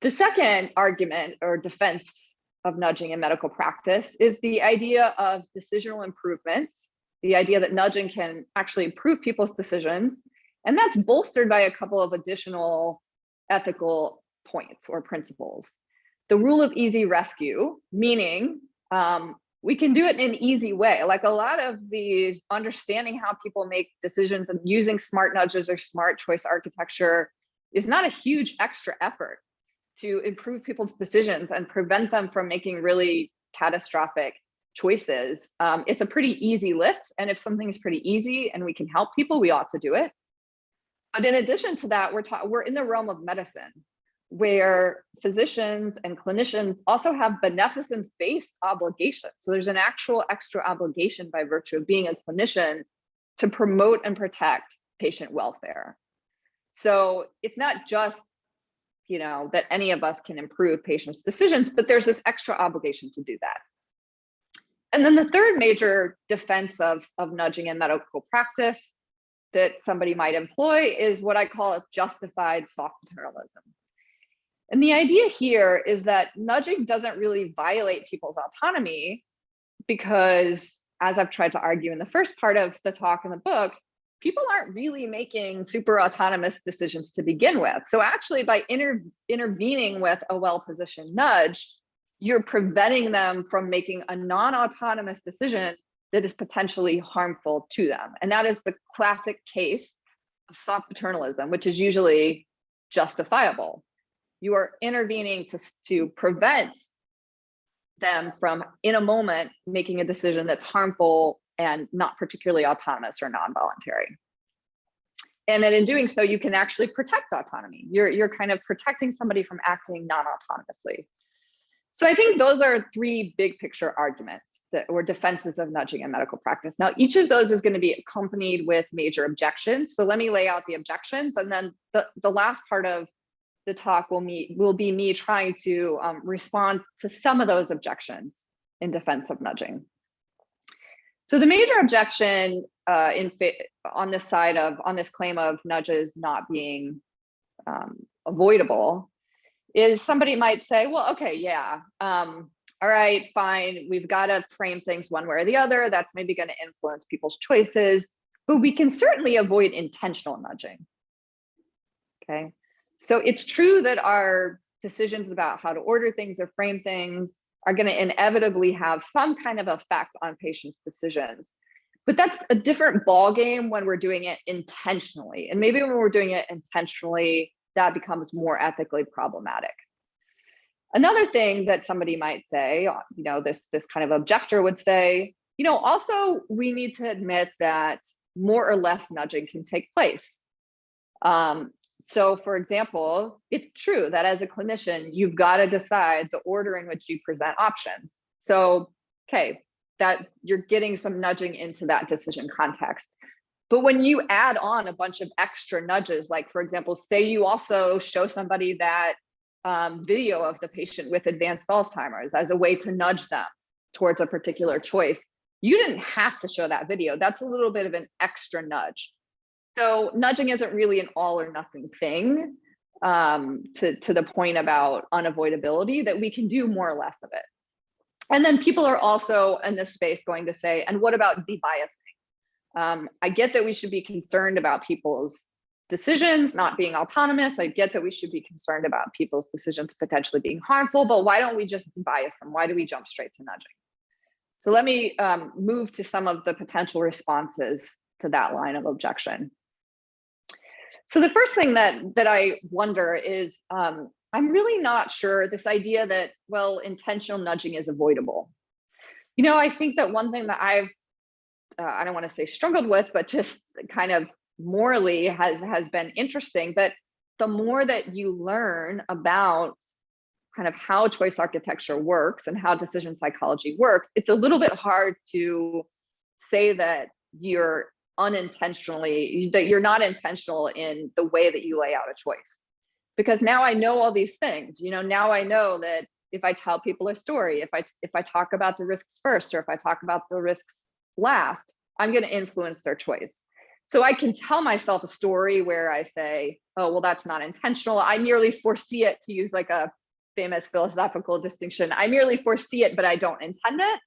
The second argument or defense of nudging in medical practice is the idea of decisional improvement, the idea that nudging can actually improve people's decisions. And that's bolstered by a couple of additional ethical points or principles. The rule of easy rescue, meaning um, we can do it in an easy way. Like a lot of these understanding how people make decisions and using smart nudges or smart choice architecture is not a huge extra effort to improve people's decisions and prevent them from making really catastrophic choices. Um, it's a pretty easy lift. And if something's pretty easy and we can help people, we ought to do it. But in addition to that, we're, we're in the realm of medicine where physicians and clinicians also have beneficence-based obligations. So there's an actual extra obligation by virtue of being a clinician to promote and protect patient welfare. So it's not just you know, that any of us can improve patients' decisions, but there's this extra obligation to do that. And then the third major defense of, of nudging in medical practice that somebody might employ is what I call a justified soft paternalism. And the idea here is that nudging doesn't really violate people's autonomy because, as I've tried to argue in the first part of the talk in the book, people aren't really making super autonomous decisions to begin with. So actually by inter intervening with a well-positioned nudge, you're preventing them from making a non-autonomous decision that is potentially harmful to them. And that is the classic case of soft paternalism, which is usually justifiable. You are intervening to, to prevent them from, in a moment, making a decision that's harmful and not particularly autonomous or non-voluntary. And then in doing so, you can actually protect autonomy. You're, you're kind of protecting somebody from acting non-autonomously. So I think those are three big picture arguments that or defenses of nudging in medical practice. Now, each of those is going to be accompanied with major objections. So let me lay out the objections, and then the, the last part of the talk will me will be me trying to um, respond to some of those objections in defense of nudging. So the major objection uh, in on this side of on this claim of nudges not being um, avoidable is somebody might say, well, okay, yeah, um, all right, fine, we've got to frame things one way or the other. That's maybe going to influence people's choices, but we can certainly avoid intentional nudging. Okay, so it's true that our decisions about how to order things or frame things are going to inevitably have some kind of effect on patients' decisions. But that's a different ballgame when we're doing it intentionally. And maybe when we're doing it intentionally, that becomes more ethically problematic. Another thing that somebody might say, uh, you know, this, this kind of objector would say, you know, also we need to admit that more or less nudging can take place. Um, so for example, it's true that as a clinician, you've got to decide the order in which you present options. So, okay, that you're getting some nudging into that decision context. But when you add on a bunch of extra nudges, like for example, say you also show somebody that um, video of the patient with advanced Alzheimer's as a way to nudge them towards a particular choice, you didn't have to show that video. That's a little bit of an extra nudge. So nudging isn't really an all or nothing thing um, to, to the point about unavoidability that we can do more or less of it. And then people are also in this space going to say, and what about debiasing? Um, I get that we should be concerned about people's decisions not being autonomous. I get that we should be concerned about people's decisions potentially being harmful, but why don't we just debias them? Why do we jump straight to nudging? So let me um, move to some of the potential responses to that line of objection. So the first thing that that I wonder is um, I'm really not sure this idea that, well, intentional nudging is avoidable. You know, I think that one thing that I've, uh, I don't want to say struggled with, but just kind of morally has, has been interesting that the more that you learn about kind of how choice architecture works and how decision psychology works, it's a little bit hard to say that you're unintentionally, that you're not intentional in the way that you lay out a choice. Because now I know all these things, you know, now I know that if I tell people a story, if I if I talk about the risks first, or if I talk about the risks last, I'm going to influence their choice. So I can tell myself a story where I say, oh, well, that's not intentional. I merely foresee it to use like a famous philosophical distinction. I merely foresee it, but I don't intend it.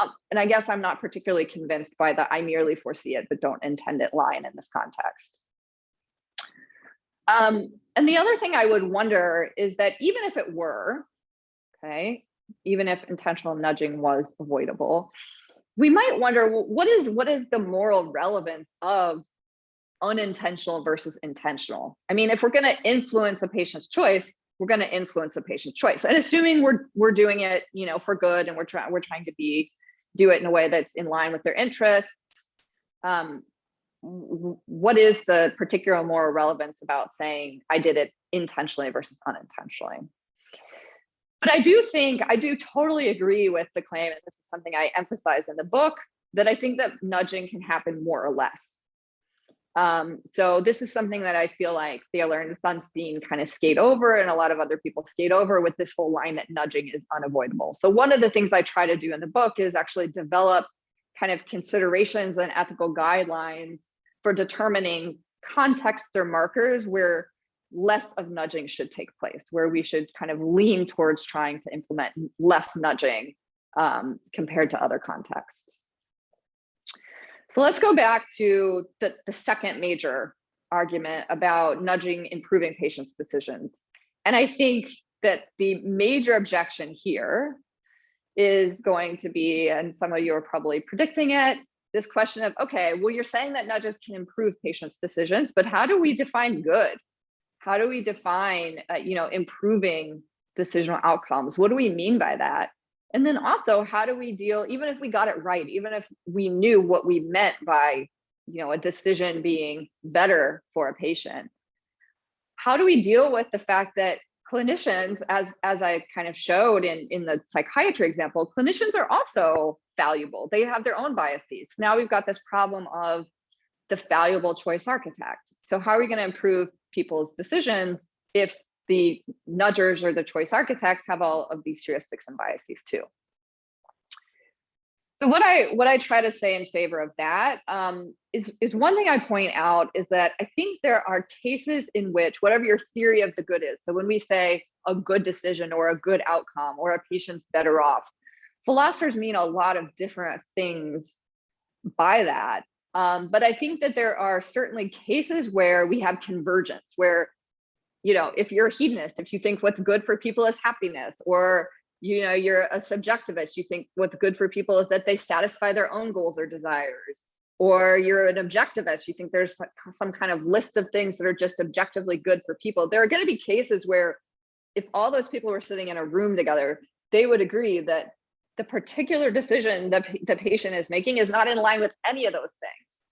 Um, and I guess I'm not particularly convinced by the I merely foresee it, but don't intend it line in this context. Um, and the other thing I would wonder is that even if it were, okay, even if intentional nudging was avoidable, we might wonder well, what is what is the moral relevance of unintentional versus intentional? I mean, if we're going to influence a patient's choice, we're going to influence a patient's choice. And assuming we're we're doing it, you know, for good and we're trying we're trying to be do it in a way that's in line with their interests. Um, what is the particular moral relevance about saying I did it intentionally versus unintentionally? But I do think, I do totally agree with the claim, and this is something I emphasize in the book, that I think that nudging can happen more or less. Um, so this is something that I feel like Thaler and Sunstein kind of skate over and a lot of other people skate over with this whole line that nudging is unavoidable. So one of the things I try to do in the book is actually develop kind of considerations and ethical guidelines for determining contexts or markers where less of nudging should take place, where we should kind of lean towards trying to implement less nudging um, compared to other contexts. So let's go back to the, the second major argument about nudging improving patients' decisions. And I think that the major objection here is going to be, and some of you are probably predicting it, this question of, okay, well, you're saying that nudges can improve patients' decisions, but how do we define good? How do we define, uh, you know, improving decisional outcomes? What do we mean by that? And then also, how do we deal, even if we got it right, even if we knew what we meant by, you know, a decision being better for a patient, how do we deal with the fact that clinicians, as as I kind of showed in in the psychiatry example, clinicians are also valuable. They have their own biases. Now we've got this problem of the valuable choice architect. So how are we going to improve people's decisions if the nudgers or the choice architects have all of these heuristics and biases too? So what I what I try to say in favor of that um, is is one thing I point out is that I think there are cases in which whatever your theory of the good is. So when we say a good decision or a good outcome or a patient's better off, philosophers mean a lot of different things by that. Um, but I think that there are certainly cases where we have convergence, where, you know, if you're a hedonist, if you think what's good for people is happiness, or you know, you're a subjectivist, you think what's good for people is that they satisfy their own goals or desires, or you're an objectivist, you think there's some kind of list of things that are just objectively good for people. There are going to be cases where if all those people were sitting in a room together, they would agree that the particular decision that the patient is making is not in line with any of those things.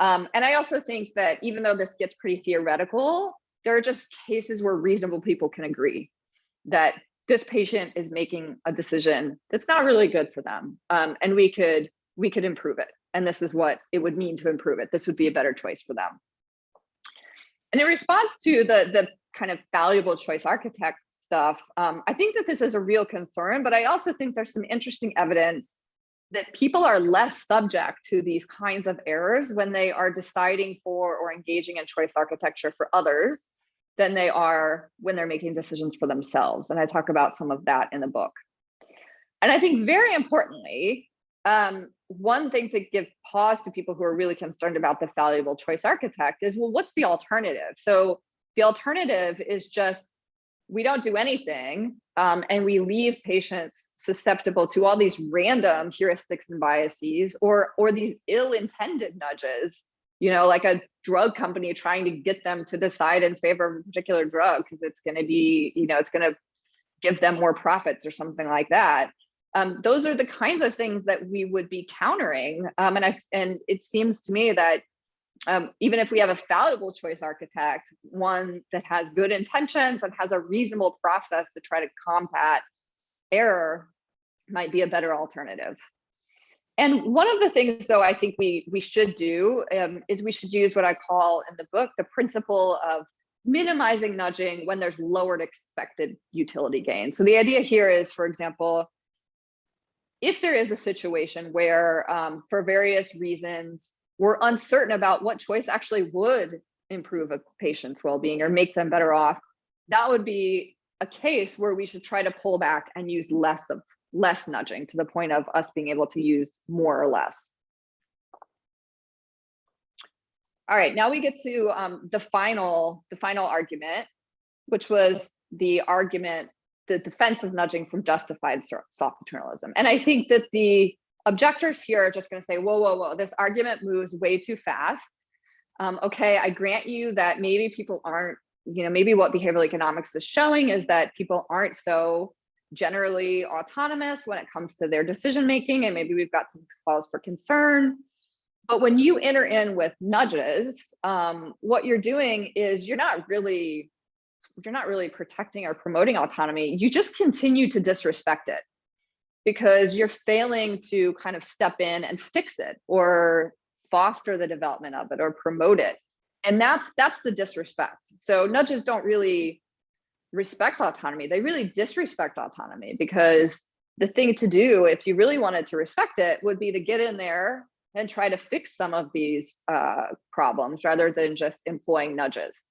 Um, and I also think that even though this gets pretty theoretical, there are just cases where reasonable people can agree that this patient is making a decision that's not really good for them. Um, and we could we could improve it. And this is what it would mean to improve it. This would be a better choice for them. And in response to the, the kind of valuable choice architect stuff, um, I think that this is a real concern, but I also think there's some interesting evidence that people are less subject to these kinds of errors when they are deciding for or engaging in choice architecture for others than they are when they're making decisions for themselves. And I talk about some of that in the book. And I think very importantly, um, one thing to give pause to people who are really concerned about the valuable choice architect is, well, what's the alternative? So the alternative is just we don't do anything um, and we leave patients susceptible to all these random heuristics and biases or or these ill-intended nudges you know like a drug company trying to get them to decide in favor of a particular drug because it's going to be you know it's going to give them more profits or something like that um, those are the kinds of things that we would be countering um, and i and it seems to me that um, even if we have a fallible choice architect, one that has good intentions and has a reasonable process to try to combat error might be a better alternative. And one of the things, though, I think we we should do um, is we should use what I call in the book the principle of minimizing nudging when there's lowered expected utility gain. So the idea here is, for example, if there is a situation where, um, for various reasons, we're uncertain about what choice actually would improve a patient's well-being or make them better off, that would be a case where we should try to pull back and use less of less nudging to the point of us being able to use more or less. All right, now we get to um, the final the final argument, which was the argument, the defense of nudging from justified soft paternalism. And I think that the objectors here are just going to say, whoa, whoa, whoa, this argument moves way too fast. Um, okay, I grant you that maybe people aren't, you know, maybe what behavioral economics is showing is that people aren't so generally autonomous when it comes to their decision making, and maybe we've got some cause for concern. But when you enter in with nudges, um, what you're doing is you're not really you're not really protecting or promoting autonomy. You just continue to disrespect it because you're failing to kind of step in and fix it or foster the development of it or promote it. And that's that's the disrespect. So nudges don't really respect autonomy. They really disrespect autonomy because the thing to do if you really wanted to respect it would be to get in there and try to fix some of these uh, problems rather than just employing nudges.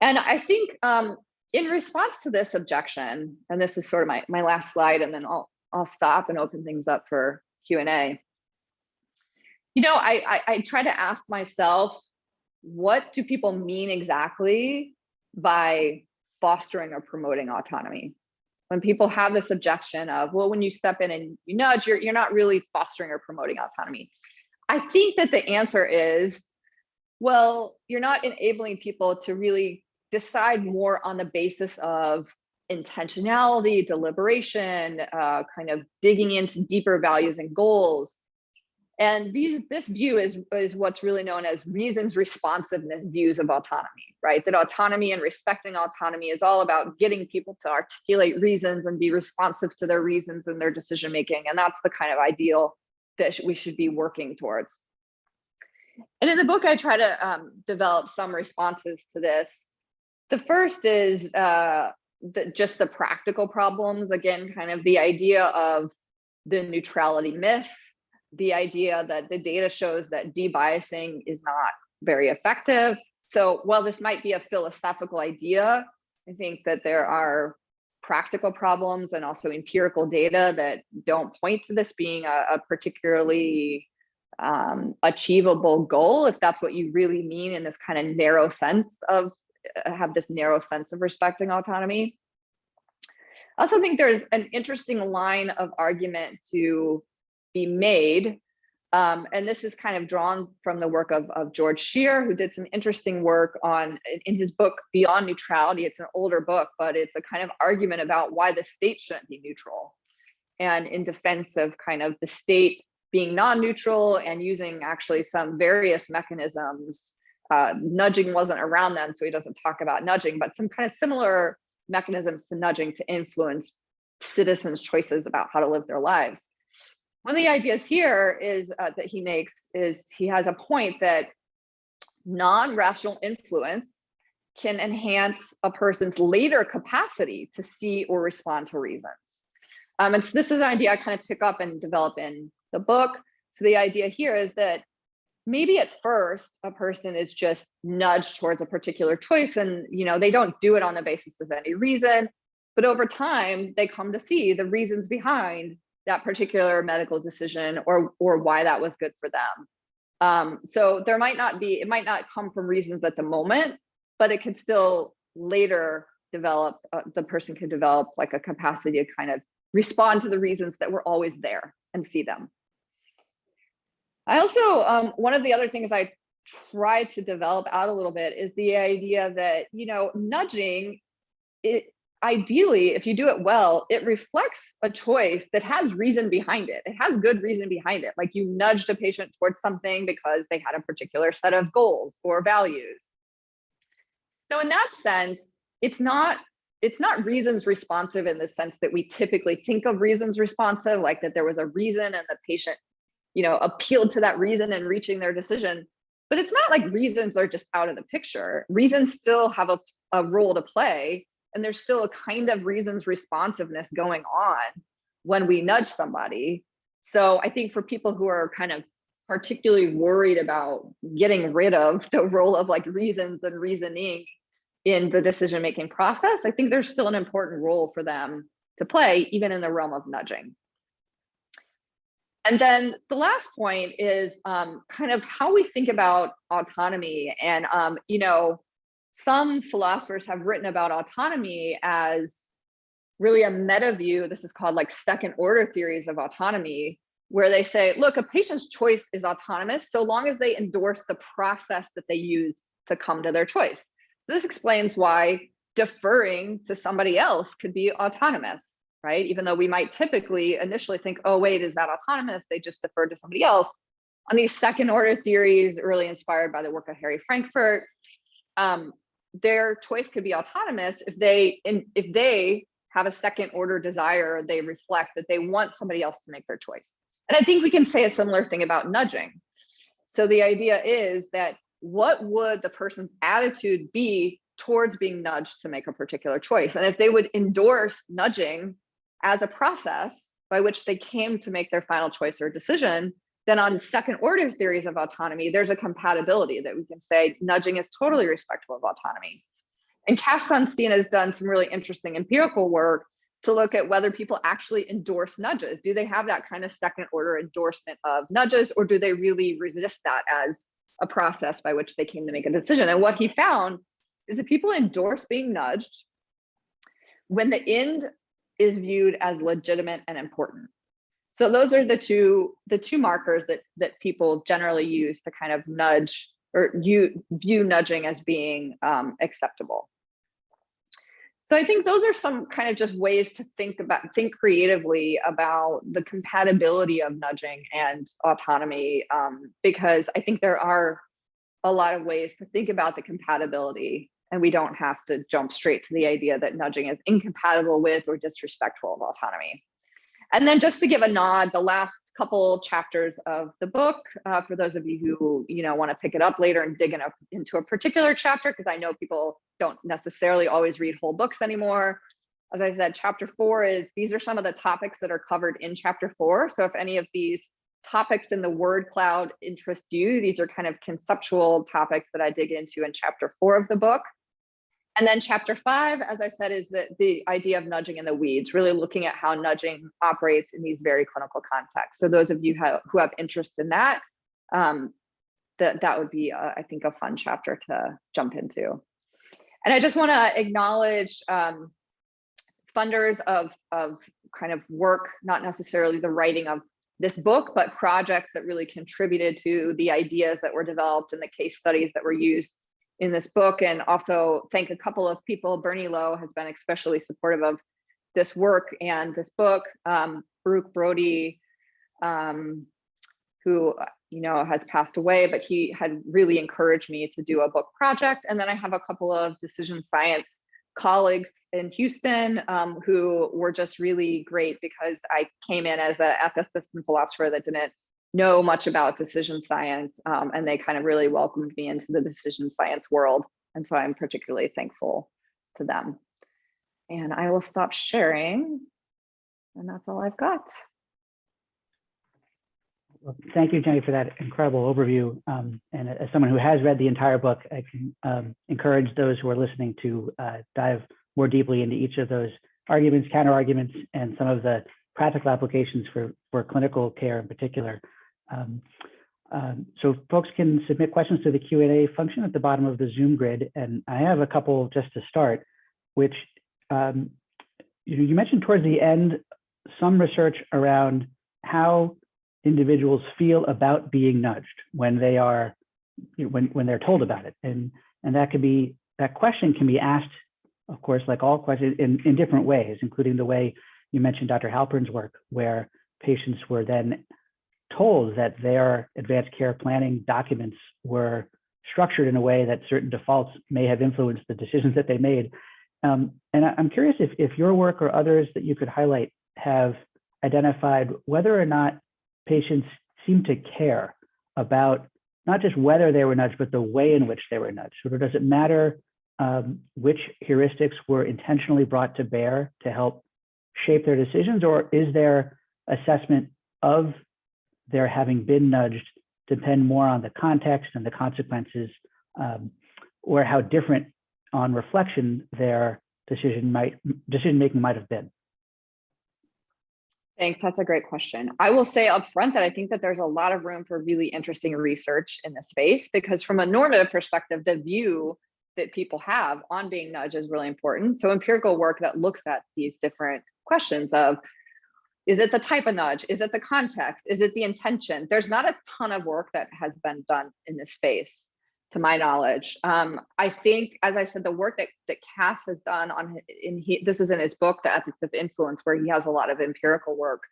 And I think um, in response to this objection, and this is sort of my, my last slide, and then I'll, I'll stop and open things up for Q&A. You know, I, I, I try to ask myself, what do people mean exactly by fostering or promoting autonomy? When people have this objection of, well, when you step in and you nudge, you're, you're not really fostering or promoting autonomy. I think that the answer is, well, you're not enabling people to really decide more on the basis of intentionality, deliberation, uh, kind of digging into deeper values and goals. And these, this view is, is what's really known as reasons responsiveness views of autonomy, right? That autonomy and respecting autonomy is all about getting people to articulate reasons and be responsive to their reasons and their decision making. And that's the kind of ideal that we should be working towards. And in the book, I try to um, develop some responses to this. The first is uh, the, just the practical problems. Again, kind of the idea of the neutrality myth, the idea that the data shows that debiasing is not very effective. So while this might be a philosophical idea, I think that there are practical problems and also empirical data that don't point to this being a, a particularly um, achievable goal, if that's what you really mean in this kind of narrow sense of uh, have this narrow sense of respecting autonomy. I also think there's an interesting line of argument to be made. Um, and this is kind of drawn from the work of, of George Sher, who did some interesting work on in his book Beyond Neutrality. It's an older book, but it's a kind of argument about why the state shouldn't be neutral and in defense of kind of the state being non-neutral and using actually some various mechanisms. Uh, nudging wasn't around then, so he doesn't talk about nudging, but some kind of similar mechanisms to nudging to influence citizens' choices about how to live their lives. One of the ideas here is uh, that he makes is he has a point that non-rational influence can enhance a person's later capacity to see or respond to reasons. Um, and so this is an idea I kind of pick up and develop in the book. So the idea here is that maybe at first a person is just nudged towards a particular choice and you know they don't do it on the basis of any reason, but over time they come to see the reasons behind that particular medical decision or or why that was good for them. Um, so there might not be, it might not come from reasons at the moment, but it could still later develop, uh, the person could develop like a capacity to kind of respond to the reasons that were always there and see them. I also, um, one of the other things I try to develop out a little bit is the idea that, you know, nudging, it ideally, if you do it well, it reflects a choice that has reason behind it. It has good reason behind it. Like you nudged a patient towards something because they had a particular set of goals or values. So in that sense, it's not it's not reasons responsive in the sense that we typically think of reasons responsive, like that there was a reason and the patient you know, appealed to that reason and reaching their decision. But it's not like reasons are just out of the picture. Reasons still have a, a role to play. And there's still a kind of reasons responsiveness going on when we nudge somebody. So I think for people who are kind of particularly worried about getting rid of the role of like reasons and reasoning in the decision making process, I think there's still an important role for them to play, even in the realm of nudging. And then the last point is um, kind of how we think about autonomy. And, um, you know, some philosophers have written about autonomy as really a meta view. This is called like second order theories of autonomy, where they say, look, a patient's choice is autonomous so long as they endorse the process that they use to come to their choice. This explains why deferring to somebody else could be autonomous right? Even though we might typically initially think, oh, wait, is that autonomous? They just deferred to somebody else. On these second order theories, really inspired by the work of Harry Frankfurt, um, their choice could be autonomous if they if they have a second order desire, they reflect that they want somebody else to make their choice. And I think we can say a similar thing about nudging. So the idea is that what would the person's attitude be towards being nudged to make a particular choice? And if they would endorse nudging as a process by which they came to make their final choice or decision, then on second order theories of autonomy, there's a compatibility that we can say nudging is totally respectful of autonomy. And Cass Sunstein has done some really interesting empirical work to look at whether people actually endorse nudges. Do they have that kind of second order endorsement of nudges, or do they really resist that as a process by which they came to make a decision? And what he found is that people endorse being nudged when the end is viewed as legitimate and important. So those are the two the two markers that that people generally use to kind of nudge or you view nudging as being um, acceptable. So I think those are some kind of just ways to think about, think creatively about the compatibility of nudging and autonomy, um, because I think there are a lot of ways to think about the compatibility and we don't have to jump straight to the idea that nudging is incompatible with or disrespectful of autonomy. And then just to give a nod, the last couple chapters of the book, uh, for those of you who you know want to pick it up later and dig in a, into a particular chapter, because I know people don't necessarily always read whole books anymore. As I said, chapter four is, these are some of the topics that are covered in chapter four. So if any of these topics in the word cloud interest you, these are kind of conceptual topics that I dig into in chapter four of the book. And then chapter five, as I said, is the, the idea of nudging in the weeds, really looking at how nudging operates in these very clinical contexts. So those of you have, who have interest in that, um, that, that would be, uh, I think, a fun chapter to jump into. And I just want to acknowledge um, funders of, of kind of work, not necessarily the writing of this book, but projects that really contributed to the ideas that were developed and the case studies that were used in this book and also thank a couple of people. Bernie Lo has been especially supportive of this work and this book. Um, Baruch Brody, um, who you know has passed away, but he had really encouraged me to do a book project. And then I have a couple of decision science colleagues in Houston um, who were just really great because I came in as an ethicist and philosopher that didn't know much about decision science um, and they kind of really welcomed me into the decision science world. And so I'm particularly thankful to them. And I will stop sharing and that's all I've got. Well, thank you, Jenny, for that incredible overview. Um, and as someone who has read the entire book, I can um, encourage those who are listening to uh, dive more deeply into each of those arguments, counter arguments, and some of the practical applications for, for clinical care in particular. Um, um, so folks can submit questions to the Q&A function at the bottom of the Zoom grid. And I have a couple just to start, which um, you, you mentioned towards the end some research around how individuals feel about being nudged when they are you know, when when they're told about it and and that could be that question can be asked of course like all questions in in different ways including the way you mentioned dr halpern's work where patients were then told that their advanced care planning documents were structured in a way that certain defaults may have influenced the decisions that they made. Um, and I, am curious if, if your work or others that you could highlight have identified whether or not patients seem to care about not just whether they were nudged, but the way in which they were nudged. So does it matter um, which heuristics were intentionally brought to bear to help shape their decisions, or is their assessment of their having been nudged depend more on the context and the consequences um, or how different on reflection their decision might decision making might have been Thanks. That's a great question. I will say up front that I think that there's a lot of room for really interesting research in this space because from a normative perspective, the view that people have on being nudged is really important. So empirical work that looks at these different questions of is it the type of nudge? Is it the context? Is it the intention? There's not a ton of work that has been done in this space, to my knowledge. Um, I think, as I said, the work that, that Cass has done on, in he, this is in his book, The Ethics of Influence, where he has a lot of empirical work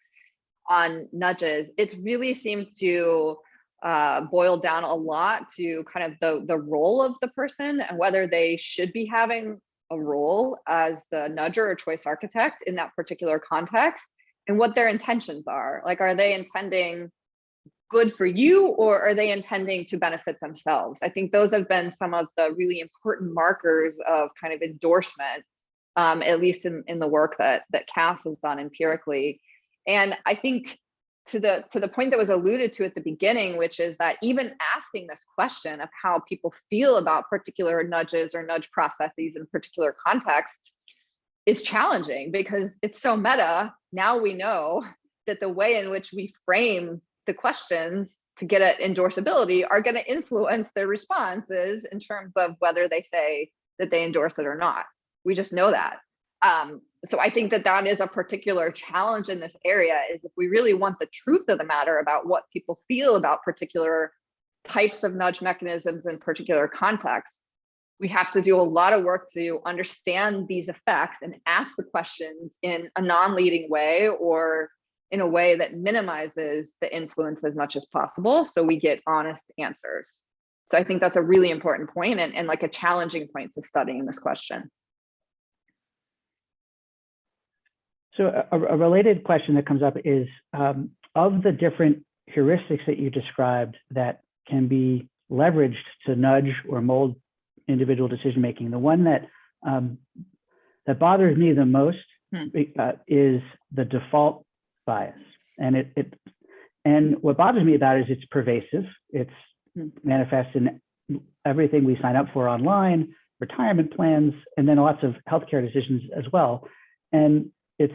on nudges. It really seems to uh, boil down a lot to kind of the, the role of the person and whether they should be having a role as the nudger or choice architect in that particular context and what their intentions are. Like, are they intending good for you or are they intending to benefit themselves? I think those have been some of the really important markers of kind of endorsement, um, at least in, in the work that, that Cass has done empirically. And I think to the to the point that was alluded to at the beginning, which is that even asking this question of how people feel about particular nudges or nudge processes in particular contexts is challenging because it's so meta. Now we know that the way in which we frame the questions to get at endorsability are going to influence their responses in terms of whether they say that they endorse it or not. We just know that. Um, so I think that that is a particular challenge in this area is if we really want the truth of the matter about what people feel about particular types of nudge mechanisms in particular contexts, we have to do a lot of work to understand these effects and ask the questions in a non-leading way or in a way that minimizes the influence as much as possible so we get honest answers. So I think that's a really important point and, and like a challenging point to studying this question. So a, a related question that comes up is um, of the different heuristics that you described that can be leveraged to nudge or mold individual decision making, the one that um, that bothers me the most Hmm. uh, is the default bias, and it, it and what bothers me about it is it's pervasive. It's Hmm. manifests in everything we sign up for online, retirement plans, and then lots of healthcare decisions as well. And it's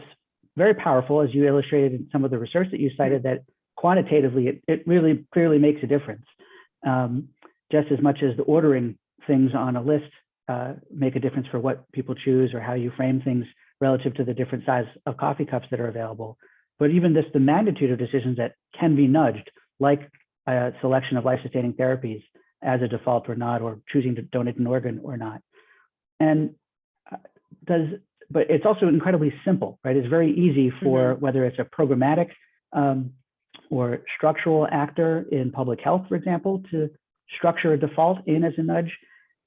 very powerful, as you illustrated in some of the research that you cited, that quantitatively it, it really clearly makes a difference. Um, just as much as the ordering things on a list uh, make a difference for what people choose or how you frame things relative to the different size of coffee cups that are available. But even this, the magnitude of decisions that can be nudged, like a selection of life-sustaining therapies as a default or not, or choosing to donate an organ or not. And uh, does, but it's also incredibly simple, right? It's very easy for whether it's a programmatic um, or structural actor in public health, for example, to structure a default in as a nudge.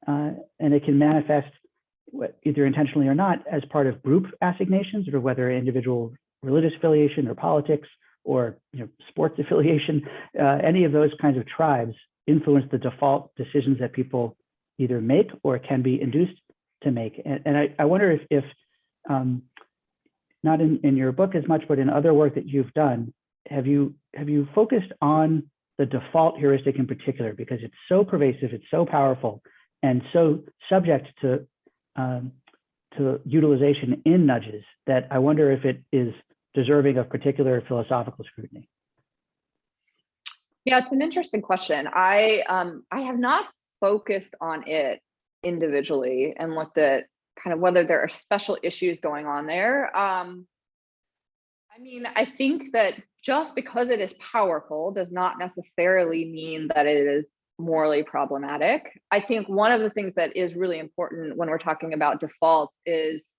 Uh, and it can manifest either intentionally or not as part of group assignations or whether individual religious affiliation or politics or you know, sports affiliation, uh, any of those kinds of tribes influence the default decisions that people either make or can be induced to make. And, and I, I wonder if, if um, not in, in your book as much, but in other work that you've done, have you have you focused on the default heuristic in particular because it's so pervasive, it's so powerful, and so subject to um, to utilization in nudges that I wonder if it is deserving of particular philosophical scrutiny. Yeah, it's an interesting question. I um, I have not focused on it individually and looked at kind of whether there are special issues going on there. Um, I mean, I think that just because it is powerful does not necessarily mean that it is morally problematic. I think one of the things that is really important when we're talking about defaults is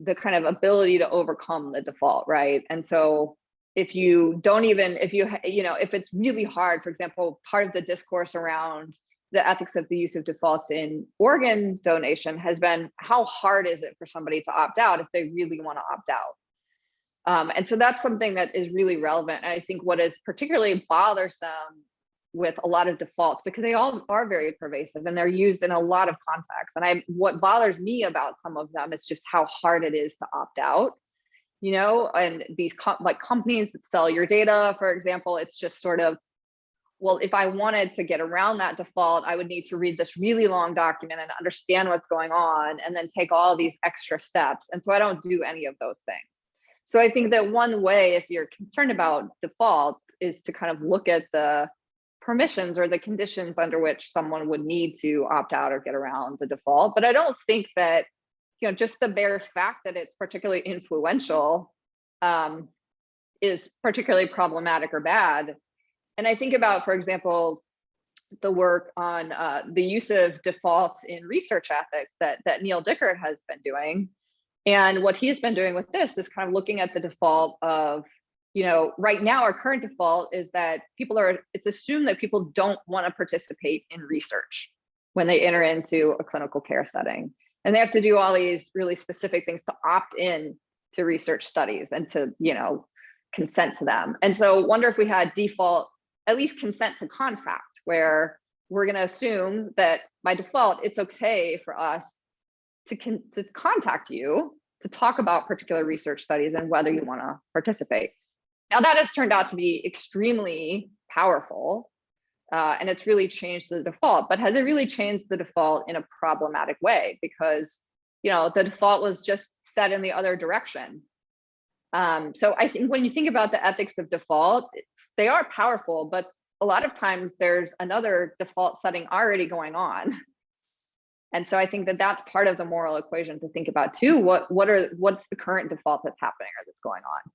the kind of ability to overcome the default, right? And so if you don't even, if you, you know, if it's really hard, for example, part of the discourse around the ethics of the use of defaults in organ donation has been how hard is it for somebody to opt out if they really want to opt out? Um, and so that's something that is really relevant. And I think what is particularly bothersome with a lot of defaults because they all are very pervasive and they're used in a lot of contexts. And I, what bothers me about some of them is just how hard it is to opt out. You know, and these com like companies that sell your data, for example, it's just sort of, well, if I wanted to get around that default, I would need to read this really long document and understand what's going on and then take all these extra steps. And so I don't do any of those things. So I think that one way, if you're concerned about defaults, is to kind of look at the permissions or the conditions under which someone would need to opt out or get around the default. But I don't think that, you know, just the bare fact that it's particularly influential um, is particularly problematic or bad. And I think about, for example, the work on uh, the use of defaults in research ethics that, that Neal Dickert has been doing. And what he's been doing with this is kind of looking at the default of you know, right now our current default is that people are, it's assumed that people don't want to participate in research when they enter into a clinical care setting. And they have to do all these really specific things to opt in to research studies and to, you know, consent to them. And so wonder if we had default, at least consent to contact, where we're going to assume that by default, it's okay for us to, con to contact you to talk about particular research studies and whether you want to participate. Now that has turned out to be extremely powerful uh, and it's really changed the default, but has it really changed the default in a problematic way? Because, you know, the default was just set in the other direction. Um, so I think when you think about the ethics of default, they are powerful, but a lot of times there's another default setting already going on. And so I think that that's part of the moral equation to think about too. What what are what's the current default that's happening or that's going on?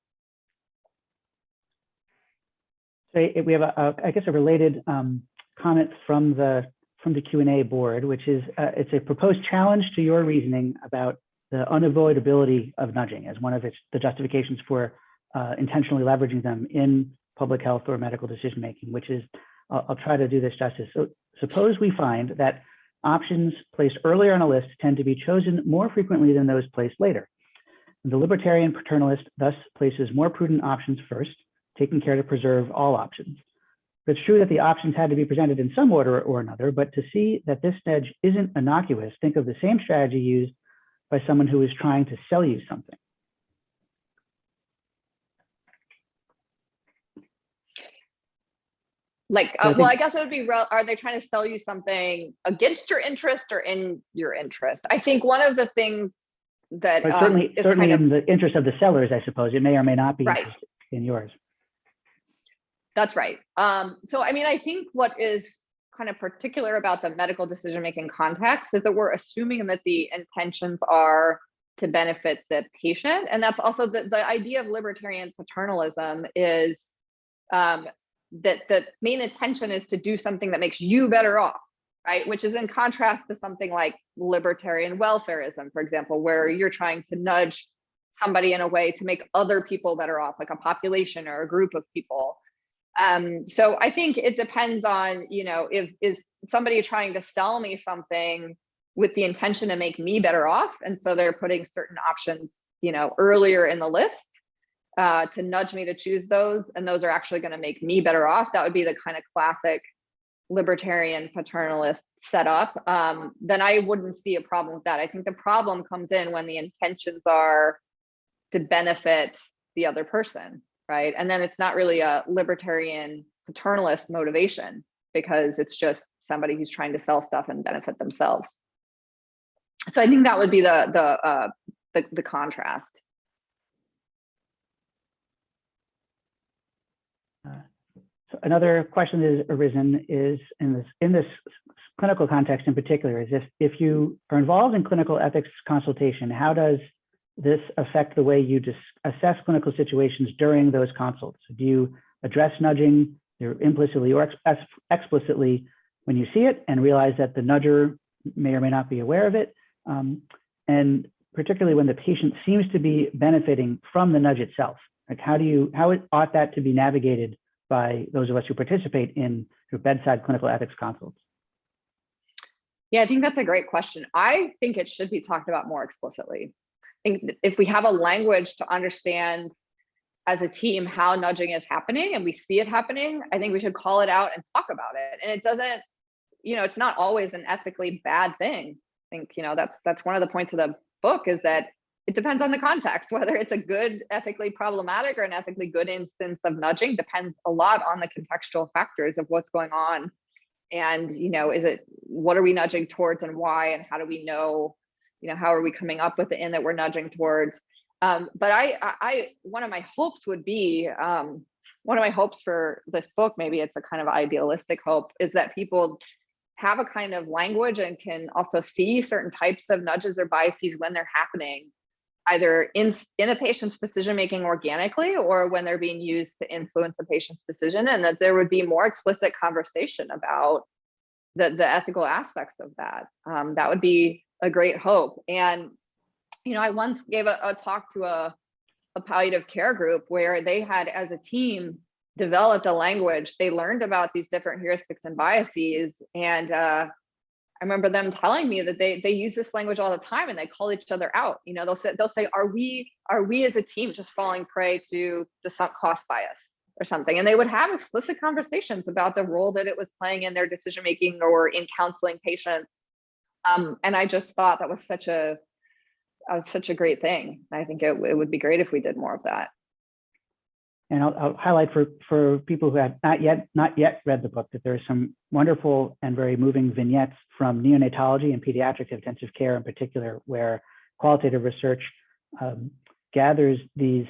So we have, a, a, I guess, a related um, comment from the from the Q&A board, which is, uh, it's a proposed challenge to your reasoning about the unavoidability of nudging as one of its, the justifications for uh, intentionally leveraging them in public health or medical decision-making, which is, I'll, I'll try to do this justice. So suppose we find that options placed earlier on a list tend to be chosen more frequently than those placed later. The libertarian paternalist thus places more prudent options first, taking care to preserve all options. It's true that the options had to be presented in some order or another, but to see that this nudge isn't innocuous, think of the same strategy used by someone who is trying to sell you something. Like, I uh, well, I guess it would be, are they trying to sell you something against your interest or in your interest? I think one of the things that um, certainly, is certainly kind of, in the interest of the sellers, I suppose, it may or may not be Right. in yours. that's right. Um, so I mean, I think what is kind of particular about the medical decision-making context is that we're assuming that the intentions are to benefit the patient. And that's also the, the idea of libertarian paternalism is um, that the main intention is to do something that makes you better off, right? Which is in contrast to something like libertarian welfarism, for example, where you're trying to nudge somebody in a way to make other people better off, like a population or a group of people. Um, so I think it depends on, you know, if is somebody trying to sell me something with the intention to make me better off, and so they're putting certain options, you know, earlier in the list uh, to nudge me to choose those, and those are actually going to make me better off. That would be the kind of classic libertarian paternalist setup. Um, then I wouldn't see a problem with that. I think the problem comes in when the intentions are to benefit the other person, right? And then it's not really a libertarian paternalist motivation because it's just somebody who's trying to sell stuff and benefit themselves. So I think that would be the the uh, the, the contrast. So another question that has arisen is in this in this clinical context in particular is if if you are involved in clinical ethics consultation, how does this affect the way you dis- assess clinical situations during those consults? Do you address nudging either implicitly or ex- ex- explicitly when you see it and realize that the nudger may or may not be aware of it? Um, and particularly when the patient seems to be benefiting from the nudge itself, like how do you how it, ought that to be navigated by those of us who participate in of bedside clinical ethics consults? Yeah, I think that's a great question. I think it should be talked about more explicitly. I think if we have a language to understand as a team how nudging is happening and we see it happening, I think we should call it out and talk about it. And it doesn't, you know, it's not always an ethically bad thing. I think, you know, that's that's one of the points of the book is that it depends on the context, whether it's a good ethically problematic or an ethically good instance of nudging depends a lot on the contextual factors of what's going on. And, you know, is it, what are we nudging towards and why, and how do we know, you know, how are we coming up with the end that we're nudging towards? Um, but I, I, one of my hopes would be, um, one of my hopes for this book, maybe it's a kind of idealistic hope, is that people have a kind of language and can also see certain types of nudges or biases when they're happening either in, in a patient's decision making organically or when they're being used to influence a patient's decision and that there would be more explicit conversation about the, the ethical aspects of that. Um, that would be a great hope. And, you know, I once gave a, a talk to a, a palliative care group where they had as a team developed a language. They learned about these different heuristics and biases and uh, I remember them telling me that they they use this language all the time and they call each other out. You know, they'll say they'll say, "Are we are we as a team just falling prey to the sunk cost bias or something?" And they would have explicit conversations about the role that it was playing in their decision making or in counseling patients. Um, and I just thought that was such a that was such a great thing. I think it, it would be great if we did more of that. And I'll, I'll highlight for, for people who have not yet not yet read the book that there are some wonderful and very moving vignettes from neonatology and pediatric intensive care in particular, where qualitative research um, gathers these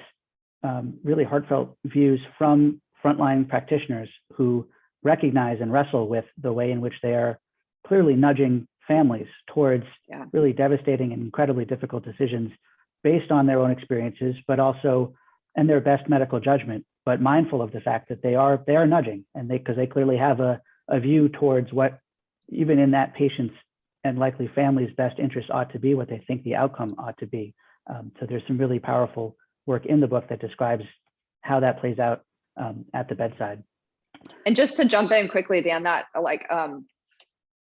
um, really heartfelt views from frontline practitioners who recognize and wrestle with the way in which they are clearly nudging families towards Yeah. really devastating and incredibly difficult decisions based on their own experiences, but also and their best medical judgment, but mindful of the fact that they are they are nudging and they because they clearly have a, a view towards what even in that patient's and likely family's best interest ought to be what they think the outcome ought to be. Um, so there's some really powerful work in the book that describes how that plays out um, at the bedside. And just to jump in quickly, Dan, that like um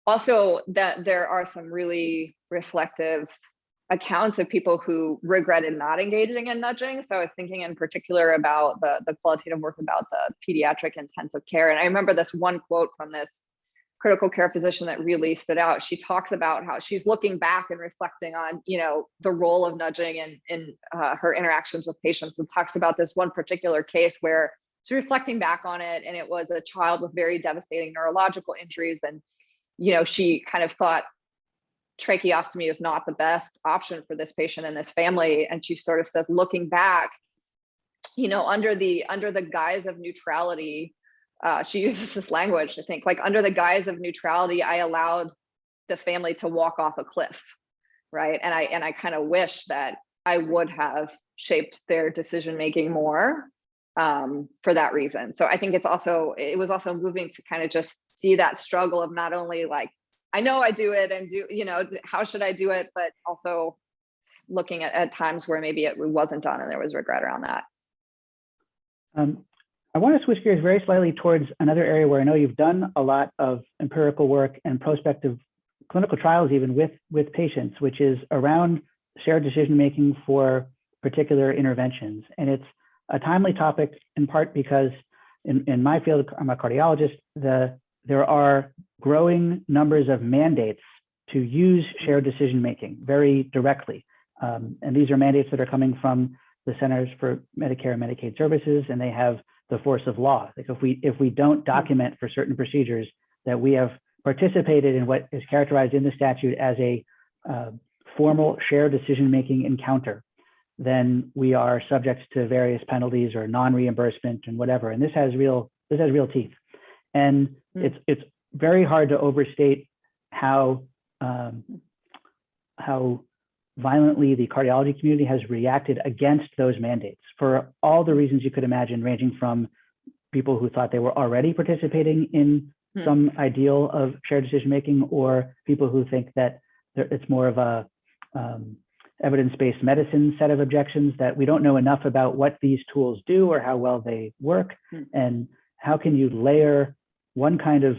also that there are some really reflective accounts of people who regretted not engaging in nudging. So I was thinking in particular about the, the qualitative work about the pediatric intensive care. And I remember this one quote from this critical care physician that really stood out. She talks about how she's looking back and reflecting on, you know, the role of nudging in, in uh, her interactions with patients and talks about this one particular case where she's reflecting back on it and it was a child with very devastating neurological injuries and you know she kind of thought tracheostomy is not the best option for this patient and this family. And she sort of says looking back you know under the under the guise of neutrality uh, she uses this language i think like under the guise of neutrality i allowed the family to walk off a cliff right? And i and i kind of wish that i would have shaped their decision making more um, for that reason. So i think it's also it was also moving to kind of just see that struggle of not only like I know I do it and do, you know, how should I do it? But also looking at, at times where maybe it wasn't done and there was regret around that. Um, I want to switch gears very slightly towards another area where I know you've done a lot of empirical work and prospective clinical trials even with, with patients, which is around shared decision making for particular interventions. And it's a timely topic in part because in, in my field, I'm a cardiologist, the there are growing numbers of mandates to use shared decision making very directly. Um, and these are mandates that are coming from the Centers for Medicare and Medicaid Services, and they have the force of law. Like if we if we don't document for certain procedures that we have participated in what is characterized in the statute as a uh, formal shared decision making encounter, then we are subject to various penalties or non-reimbursement and whatever. And this has real this has real teeth. And mm. it's it's very hard to overstate how um, how violently the cardiology community has reacted against those mandates for all the reasons you could imagine, ranging from people who thought they were already participating in hmm. some ideal of shared decision making, or people who think that it's more of a um, evidence-based medicine set of objections that we don't know enough about what these tools do or how well they work, hmm. and how can you layer one kind of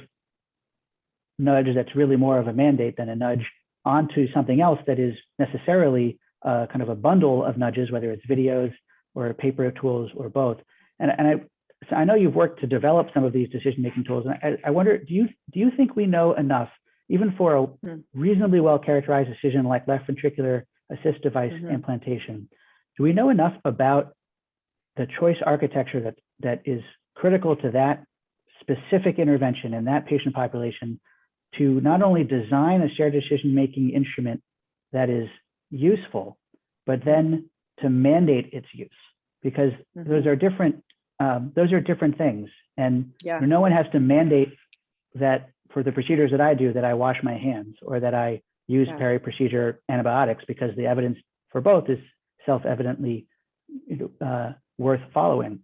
nudge that's really more of a mandate than a nudge onto something else that is necessarily uh, kind of a bundle of nudges, whether it's videos or paper tools or both. And, and I, so I know you've worked to develop some of these decision-making tools, and I, I, wonder, do you do you think we know enough, even for a hmm. reasonably well-characterized decision like left ventricular assist device mm -hmm. implantation? Do we know enough about the choice architecture that that is critical to that specific intervention in that patient population to not only design a shared decision-making instrument that is useful, but then to mandate its use, because mm -hmm. those are different. Um, those are different things, and yeah. no one has to mandate that for the procedures that I do that I wash my hands or that I use yeah. peri-procedure antibiotics because the evidence for both is self-evidently uh, worth following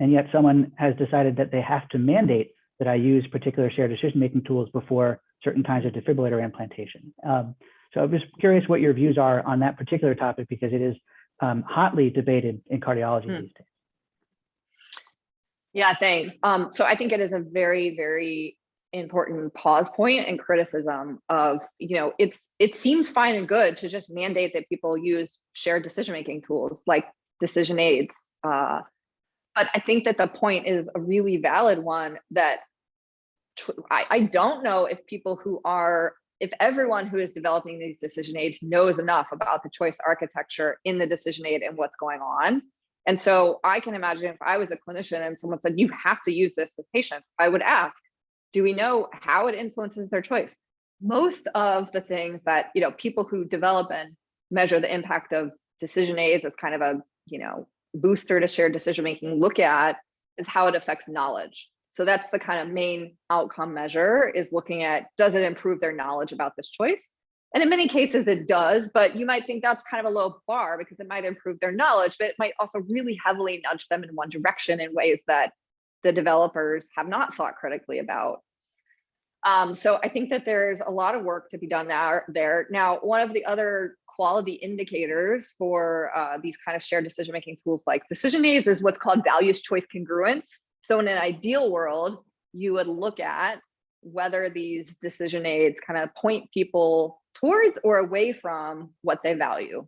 and yet someone has decided that they have to mandate that I use particular shared decision-making tools before certain kinds of defibrillator implantation. Um, so I'm just curious what your views are on that particular topic because it is um, hotly debated in cardiology hmm. these days. Yeah, thanks. Um, so I think it is a very, very important pause point and criticism of, you know, it's it seems fine and good to just mandate that people use shared decision-making tools like decision aids, uh, but I think that the point is a really valid one that I, I don't know if people who are, if everyone who is developing these decision aids knows enough about the choice architecture in the decision aid and what's going on. And so I can imagine if I was a clinician and someone said, you have to use this with patients, I would ask, do we know how it influences their choice? Most of the things that, you know, people who develop and measure the impact of decision aids as kind of a, you know, booster to shared decision making look at is how it affects knowledge. So that's the kind of main outcome measure is looking at does it improve their knowledge about this choice? And in many cases it does, but you might think that's kind of a low bar because it might improve their knowledge, but it might also really heavily nudge them in one direction in ways that the developers have not thought critically about. Um, so I think that there's a lot of work to be done there. there. Now, one of the other quality indicators for uh, these kind of shared decision-making tools like decision aids is what's called values choice congruence. So in an ideal world, you would look at whether these decision aids kind of point people towards or away from what they value.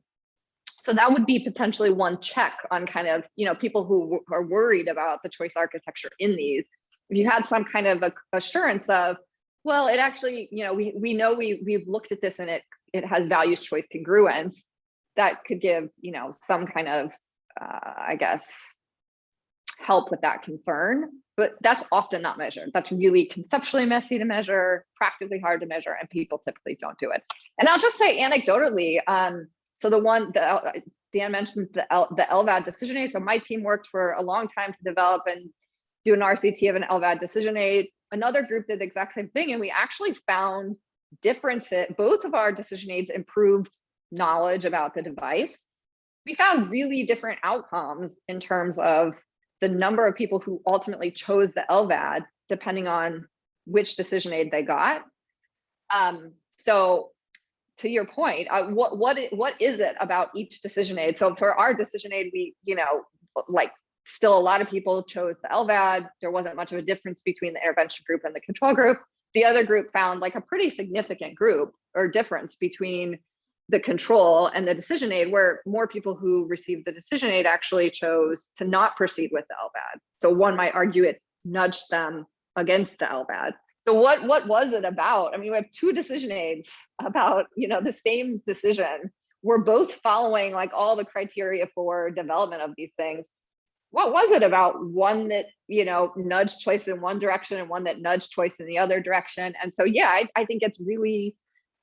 So that would be potentially one check on kind of, you know, people who are worried about the choice architecture in these. If you had some kind of assurance of, well, it actually, you know, we we know we we've looked at this and it it has values choice congruence, that could give, you know, some kind of, uh, I guess, help with that concern. But that's often not measured. That's really conceptually messy to measure, practically hard to measure, and people typically don't do it. And I'll just say anecdotally, um, so the one the Dan mentioned the L, the LVAD decision aid. So my team worked for a long time to develop and do an RCT of an LVAD decision aid. Another group did the exact same thing, and we actually found differences. Both of our decision aids improved knowledge about the device. We found really different outcomes in terms of the number of people who ultimately chose the LVAD, depending on which decision aid they got. Um, so to your point, uh, what what what is it about each decision aid? So for our decision aid, we you know like still a lot of people chose the LVAD. There wasn't much of a difference between the intervention group and the control group. The other group found like a pretty significant group or difference between the control and the decision aid where more people who received the decision aid actually chose to not proceed with the LVAD. So one might argue it nudged them against the LVAD. So what what was it about? I mean, we have two decision aids about, you know, the same decision. We're both following like all the criteria for development of these things. What was it about one that, you know, nudged choice in one direction and one that nudged choice in the other direction? And so, yeah, I, I think it's really,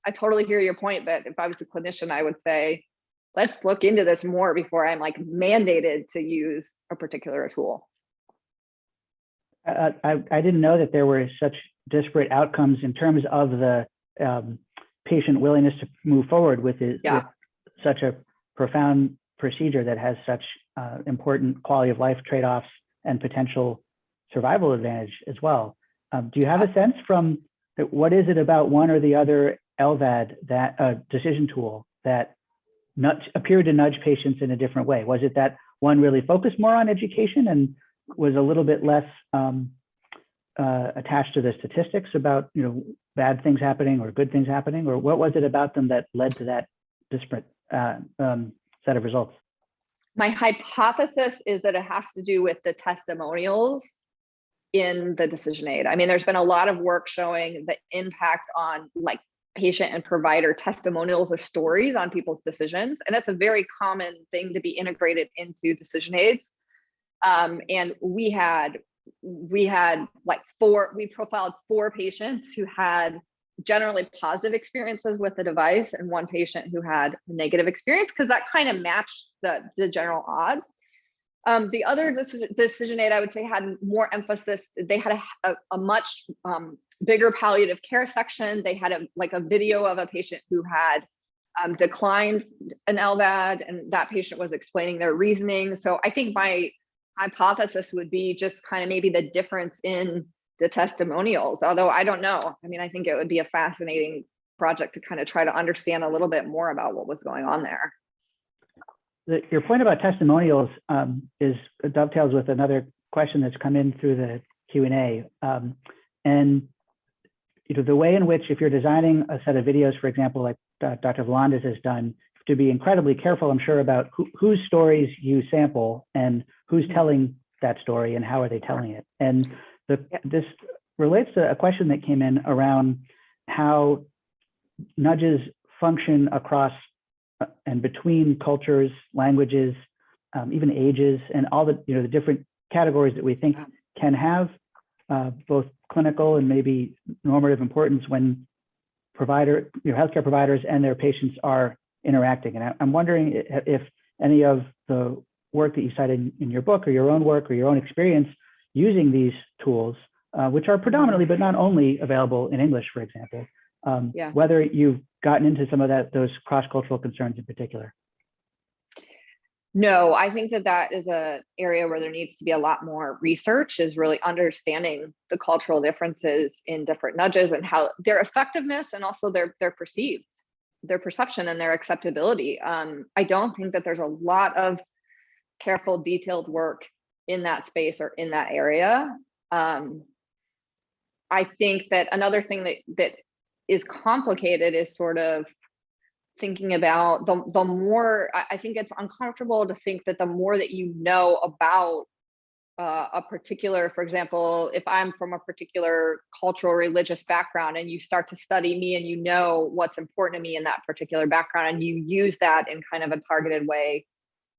I totally hear your point, but if I was a clinician, I would say, let's look into this more before I'm like mandated to use a particular tool. I, I, I didn't know that there were such disparate outcomes in terms of the um, patient willingness to move forward with, it, Yeah. with such a profound procedure that has such uh, important quality of life trade-offs and potential survival advantage as well. Um, do you have a sense from what is it about one or the other LVAD that uh, decision tool that nudge, appeared to nudge patients in a different way? Was it that one really focused more on education and was a little bit less um, uh, attached to the statistics about you know bad things happening or good things happening, or what was it about them that led to that disparate uh, um, set of results? My hypothesis is that it has to do with the testimonials in the decision aid. I mean, there's been a lot of work showing the impact on like patient and provider testimonials or stories on people's decisions. And that's a very common thing to be integrated into decision aids. Um, and we had we had like four, we profiled four patients who had generally positive experiences with the device and one patient who had a negative experience because that kind of matched the, the general odds. Um, the other decision, aid I would say had more emphasis. They had a, a, a much um, bigger palliative care section. They had a like a video of a patient who had um, declined an LVAD and that patient was explaining their reasoning. So I think my hypothesis would be just kind of maybe the difference in the testimonials, although I don't know. I mean, I think it would be a fascinating project to kind of try to understand a little bit more about what was going on there. The, your point about testimonials um, is dovetails with another question that's come in through the Q&A. Um, and you know, the way in which if you're designing a set of videos, for example, like uh, Dr. Volandes has done, to be incredibly careful, I'm sure, about who, whose stories you sample and who's telling that story and how are they telling it. And the, this relates to a question that came in around how nudges function across uh, and between cultures, languages, um, even ages, and all the you know the different categories that we think can have uh, both clinical and maybe normative importance when provider, you know, healthcare providers and their patients are interacting. And I, am wondering if any of the work that you cited in your book or your own work or your own experience using these tools, uh, which are predominantly but not only available in English, for example, um, Yeah. whether you've gotten into some of that those cross-cultural concerns in particular. No, I think that that is a area where there needs to be a lot more research is really understanding the cultural differences in different nudges and how their effectiveness and also their their perceived their perception and their acceptability. Um, I don't think that there's a lot of careful, detailed work in that space or in that area. Um, I think that another thing that that is complicated is sort of thinking about the, the more I, think it's uncomfortable to think that the more that you know about uh, a particular, for example, if I'm from a particular cultural religious background and you start to study me and you know what's important to me in that particular background and you use that in kind of a targeted way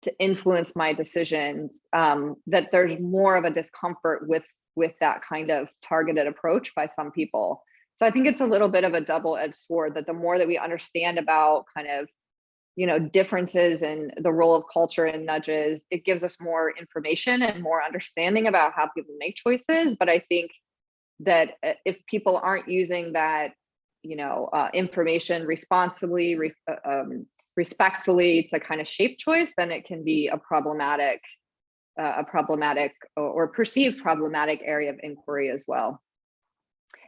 to influence my decisions, um, that there's more of a discomfort with with that kind of targeted approach by some people. So I think it's a little bit of a double-edged sword that the more that we understand about kind of, you know, differences in the role of culture and nudges, it gives us more information and more understanding about how people make choices. But I think that uh, if people aren't using that, you know, uh, information responsibly, re uh, um, respectfully to kind of shape choice, then it can be a problematic, uh, a problematic or, perceived problematic area of inquiry as well.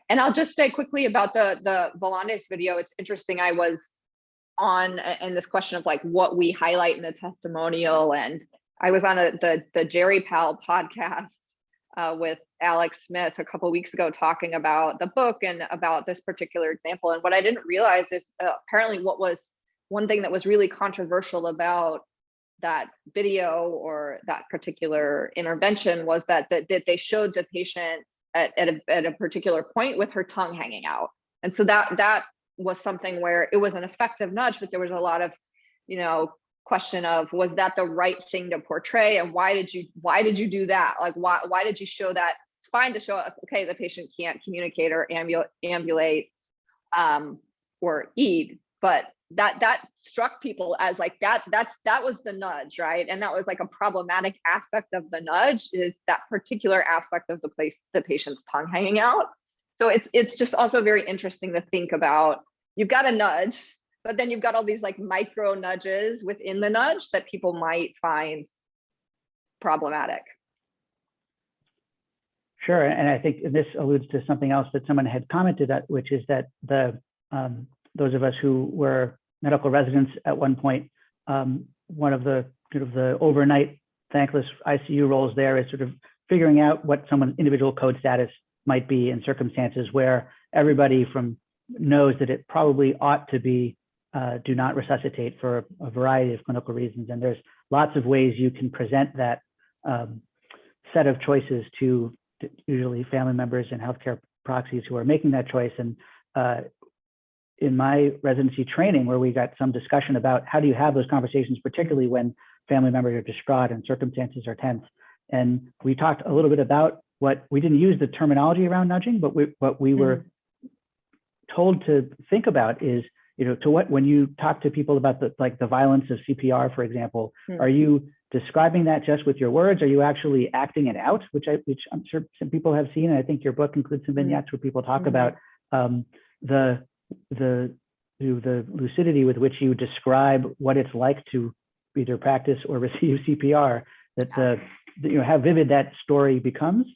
And I'll just say quickly about the the Volandes video. It's interesting. I was on and this question of like what we highlight in the testimonial, and I was on a, the the GeriPal podcast uh, with Alex Smith a couple weeks ago talking about the book and about this particular example. And what I didn't realize is uh, apparently what was one thing that was really controversial about that video or that particular intervention was that that, that they showed the patient at, at, a, at a particular point with her tongue hanging out. And so that that was something where it was an effective nudge, but there was a lot of, you know, question of was that the right thing to portray and why did you why did you do that? Like why why did you show that? It's fine to show okay, the patient can't communicate or ambulate ambulate um, or eat, but that that struck people as like that that's that was the nudge right? And that was like a problematic aspect of the nudge is that particular aspect of the place the patient's tongue hanging out. So it's it's just also very interesting to think about you've got a nudge but then you've got all these like micro nudges within the nudge that people might find problematic. Sure, and I think this alludes to something else that someone had commented at, which is that the um, those of us who were medical residents at one point, um, one of the sort of the overnight thankless ICU roles there is sort of figuring out what someone's individual code status might be in circumstances where everybody from knows that it probably ought to be uh, do not resuscitate for a variety of clinical reasons. And there's lots of ways you can present that um, set of choices to, usually family members and healthcare proxies who are making that choice. And uh, in my residency training where we got some discussion about how do you have those conversations, particularly when family members are distraught and circumstances are tense. And we talked a little bit about what we didn't use the terminology around nudging, but we, what we were told to think about is, you know, to what when you talk to people about the like the violence of CPR, for example, Hmm. are you describing that just with your words? Are you actually acting it out? Which I which I'm sure some people have seen, and I think your book includes some vignettes where people talk Mhm. about um, the the the lucidity with which you describe what it's like to either practice or receive CPR, that the you know how vivid that story becomes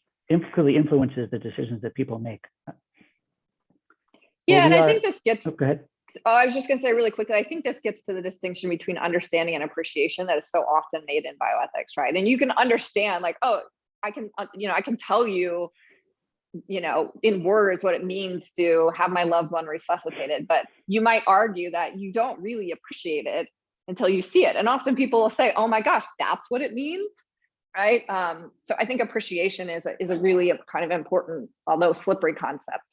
clearly influences the decisions that people make. yeah Well, and we i think this gets Oh, go ahead. Oh, I was just going to say really quickly, I think this gets to the distinction between understanding and appreciation that is so often made in bioethics, right? And you can understand like, oh, I can, uh, you know, I can tell you, you know, in words what it means to have my loved one resuscitated, but you might argue that you don't really appreciate it until you see it. And often people will say, oh my gosh, that's what it means, right? Um, so I think appreciation is a, is a really a kind of important, although slippery concept.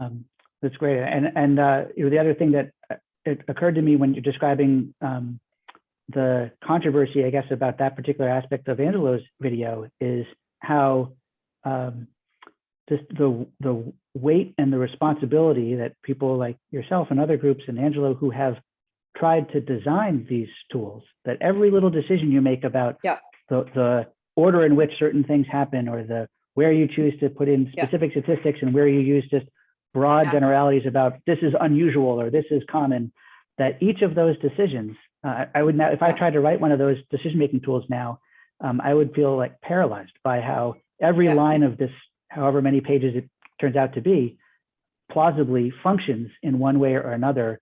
Um, that's great. And and uh, you know, the other thing that uh, it occurred to me when you're describing um, the controversy, I guess, about that particular aspect of Angelo's video is how um, just the the weight and the responsibility that people like yourself and other groups and Angelo who have tried to design these tools, that every little decision you make about Yeah. the, the order in which certain things happen or the where you choose to put in Yeah. specific statistics and where you use just broad Yeah. generalities about this is unusual or this is common, that each of those decisions Uh, I- would now, if I tried to write one of those decision-making tools now, um, I would feel like paralyzed by how every Yeah. line of this, however many pages it turns out to be, plausibly functions in one way or another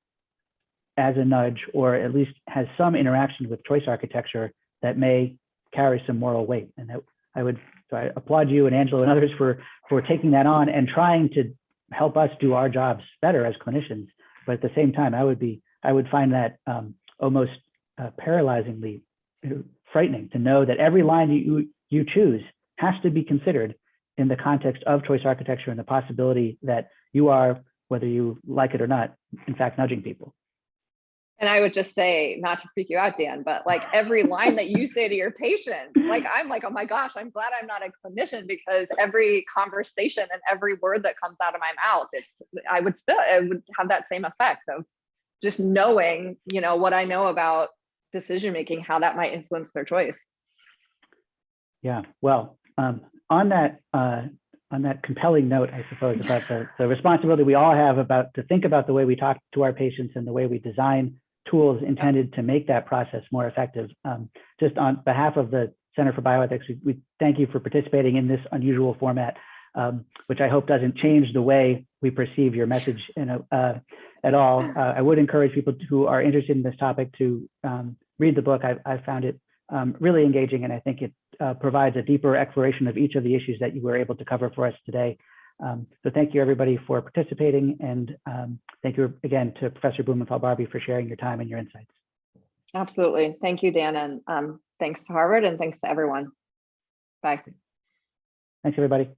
as a nudge, or at least has some interaction with choice architecture that may carry some moral weight. And that I would, so I applaud you and Angelo and others for, for taking that on and trying to help us do our jobs better as clinicians. But at the same time, I would be, I would find that um, almost uh, paralyzingly uh, frightening to know that every line you, you choose has to be considered in the context of choice architecture and the possibility that you are, whether you like it or not, in fact, nudging people. And I would just say, not to freak you out, Dan, but like every line that you say to your patient, like I'm like, oh my gosh, I'm glad I'm not a clinician because every conversation and every word that comes out of my mouth, it's I would still it would have that same effect of just knowing, you know, what I know about decision making, how that might influence their choice. Yeah, well, um, on that uh, on that compelling note, I suppose about the, the responsibility we all have about to think about the way we talk to our patients and the way we design tools intended to make that process more effective. Um, just on behalf of the Center for Bioethics, we, we thank you for participating in this unusual format, um, which I hope doesn't change the way we perceive your message a, uh, at all. Uh, I would encourage people who are interested in this topic to um, read the book. I, I found it um, really engaging, and I think it uh, provides a deeper exploration of each of the issues that you were able to cover for us today. Um, so thank you everybody for participating and um, thank you again to Professor Blumenthal-Barby for sharing your time and your insights. Absolutely. Thank you, Dan. And um, thanks to Harvard and thanks to everyone. Bye. Thanks everybody.